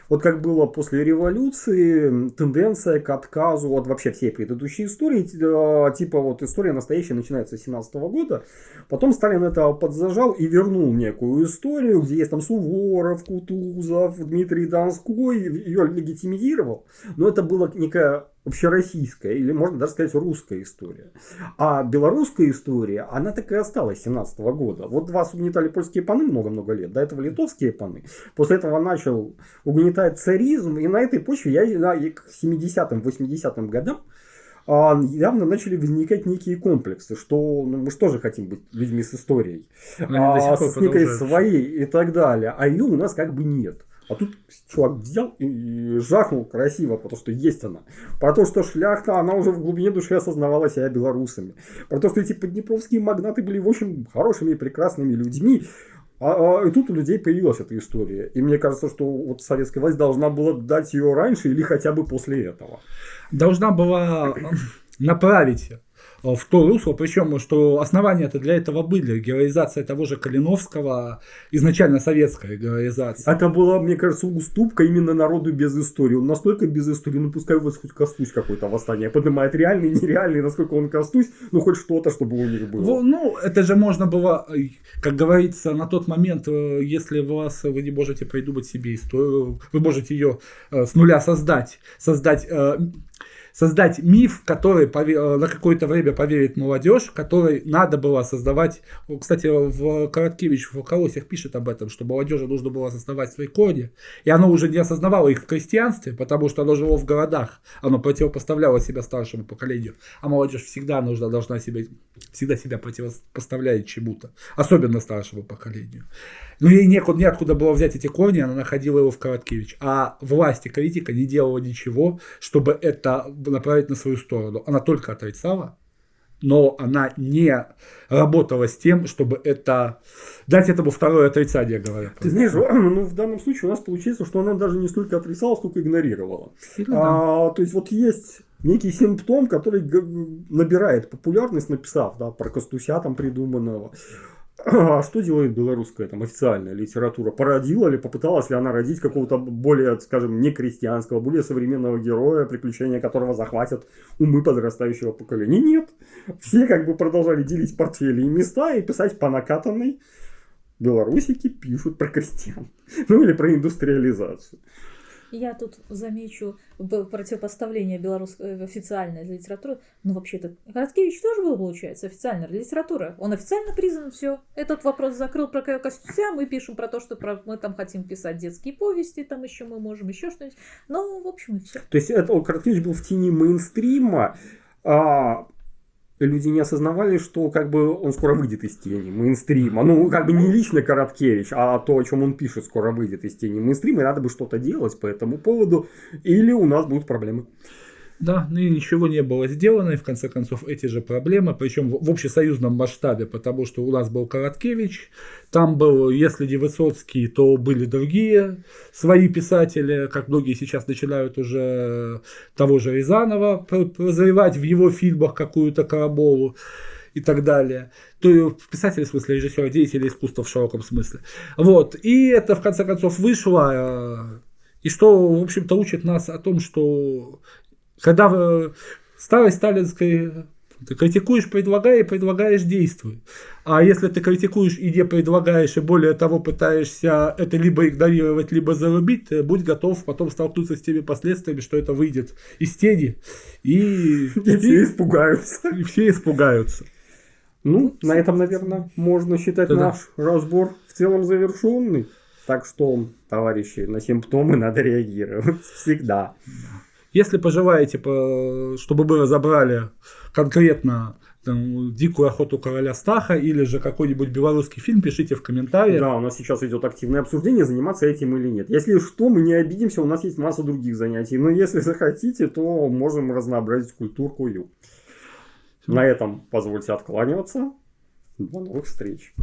вот как было после революции, тенденция к отказу от вообще всей предыдущей истории, э, типа вот история настоящая начинается с 17 года, потом Сталин это подзажал и вернул некую историю, где есть там Суворов, Кутузов, Дмитрий Донской, ее легитимизировал, но это была некая общероссийская, или можно даже сказать русская история. А белорусская история, она так и осталась с 17 года. Вот вас угнетали польские паны много-много лет, до этого литовские паны. После этого начал угнетать царизм, и на этой почве я к 70-м, 80-м годам а, явно начали возникать некие комплексы, что ну, мы же хотим быть людьми с историей, а, с некой своей и так далее, а ее у нас как бы нет. А тут чувак взял и жахнул красиво, потому что есть она. Про то, что шляхта, она уже в глубине души осознавала себя белорусами. Про то, что эти поднепровские магнаты были в общем хорошими и прекрасными людьми. А, а, и тут у людей появилась эта история. И мне кажется, что вот советская власть должна была дать ее раньше или хотя бы после этого. Должна была направить в то русло, причем, что основания-то для этого были. Героизация того же Калиновского, изначально советская героизация. Это была, мне кажется, уступка именно народу без истории. Он настолько без истории, ну пускай у вас хоть костусь какое-то восстание поднимает, реальный, нереальный, насколько он костусь, ну хоть что-то, чтобы у них было. Ну, это же можно было, как говорится, на тот момент, э, если вас, вы не можете придумать себе историю, вы можете ее э, с нуля создать, создать э, создать миф, который э, на какое-то время поверит молодежь, который надо было создавать. Кстати, в Короткевич в колосьях пишет об этом, что молодежи нужно было создавать свои корни, и оно уже не осознавало их в крестьянстве, потому что оно жило в городах, оно противопоставляло себя старшему поколению, а молодежь всегда нужна, должна себя, всегда себя противопоставлять чему-то, особенно старшему поколению. Но ей некуда, неоткуда было взять эти корни, она находила его в Короткевич. А власть и критика не делала ничего, чтобы это направить на свою сторону. Она только отрицала, но она не работала с тем, чтобы это дать этому второе отрицание, говоря. Ты знаешь, ну в данном случае у нас получается, что она даже не столько отрицала, сколько игнорировала. А, то есть вот есть некий симптом, который набирает популярность, написав да, про Костуся там придуманного. А что делает белорусская там официальная литература? Породила ли, попыталась ли она родить какого-то более, скажем, не крестьянского, более современного героя, приключения которого захватят умы подрастающего поколения? Нет. Все как бы продолжали делить портфели и места и писать по накатанной. Белорусики пишут про крестьян. Ну или про индустриализацию. Я тут замечу противопоставление белорусской э, официальной литературы. Ну, вообще-то, Короткевич тоже был, получается, официальная литература. Он официально признан, все. Этот вопрос закрыл про Костюся. Мы пишем про то, что про, мы там хотим писать детские повести, там еще мы можем еще что-нибудь. Ну, в общем, и все. То есть, это Короткевич был в тени мейнстрима, а люди не осознавали, что как бы он скоро выйдет из тени мейнстрима. Ну, как бы не лично Короткевич, а то, о чем он пишет, скоро выйдет из тени мейнстрима, и надо бы что-то делать по этому поводу, или у нас будут проблемы. Да, ну и ничего не было сделано, и в конце концов эти же проблемы, причем в общесоюзном масштабе, потому что у нас был Короткевич, там был, если не Высоцкий, то были другие свои писатели, как многие сейчас начинают уже того же Рязанова прозревать в его фильмах какую-то Караболу и так далее. То писатели, в смысле режиссера, деятели искусства в широком смысле. Вот. И это, в конце концов, вышло. Э, и что, в общем-то, учит нас о том, что когда в старой сталинской ты критикуешь, предлагай, и предлагаешь, действуй. А если ты критикуешь и не предлагаешь, и более того пытаешься это либо игнорировать, либо зарубить, будь готов потом столкнуться с теми последствиями, что это выйдет из тени. И, и все испугаются. И все испугаются. Ну, на этом, наверное, можно считать да. наш разбор в целом завершенный. Так что, товарищи, на симптомы надо реагировать всегда. Если пожелаете, чтобы мы разобрали конкретно там, «Дикую охоту короля Стаха» или же какой-нибудь белорусский фильм, пишите в комментариях. Да, у нас сейчас идет активное обсуждение, заниматься этим или нет. Если что, мы не обидимся, у нас есть масса других занятий. Но если захотите, то можем разнообразить культурку. На этом позвольте откланиваться. До новых встреч.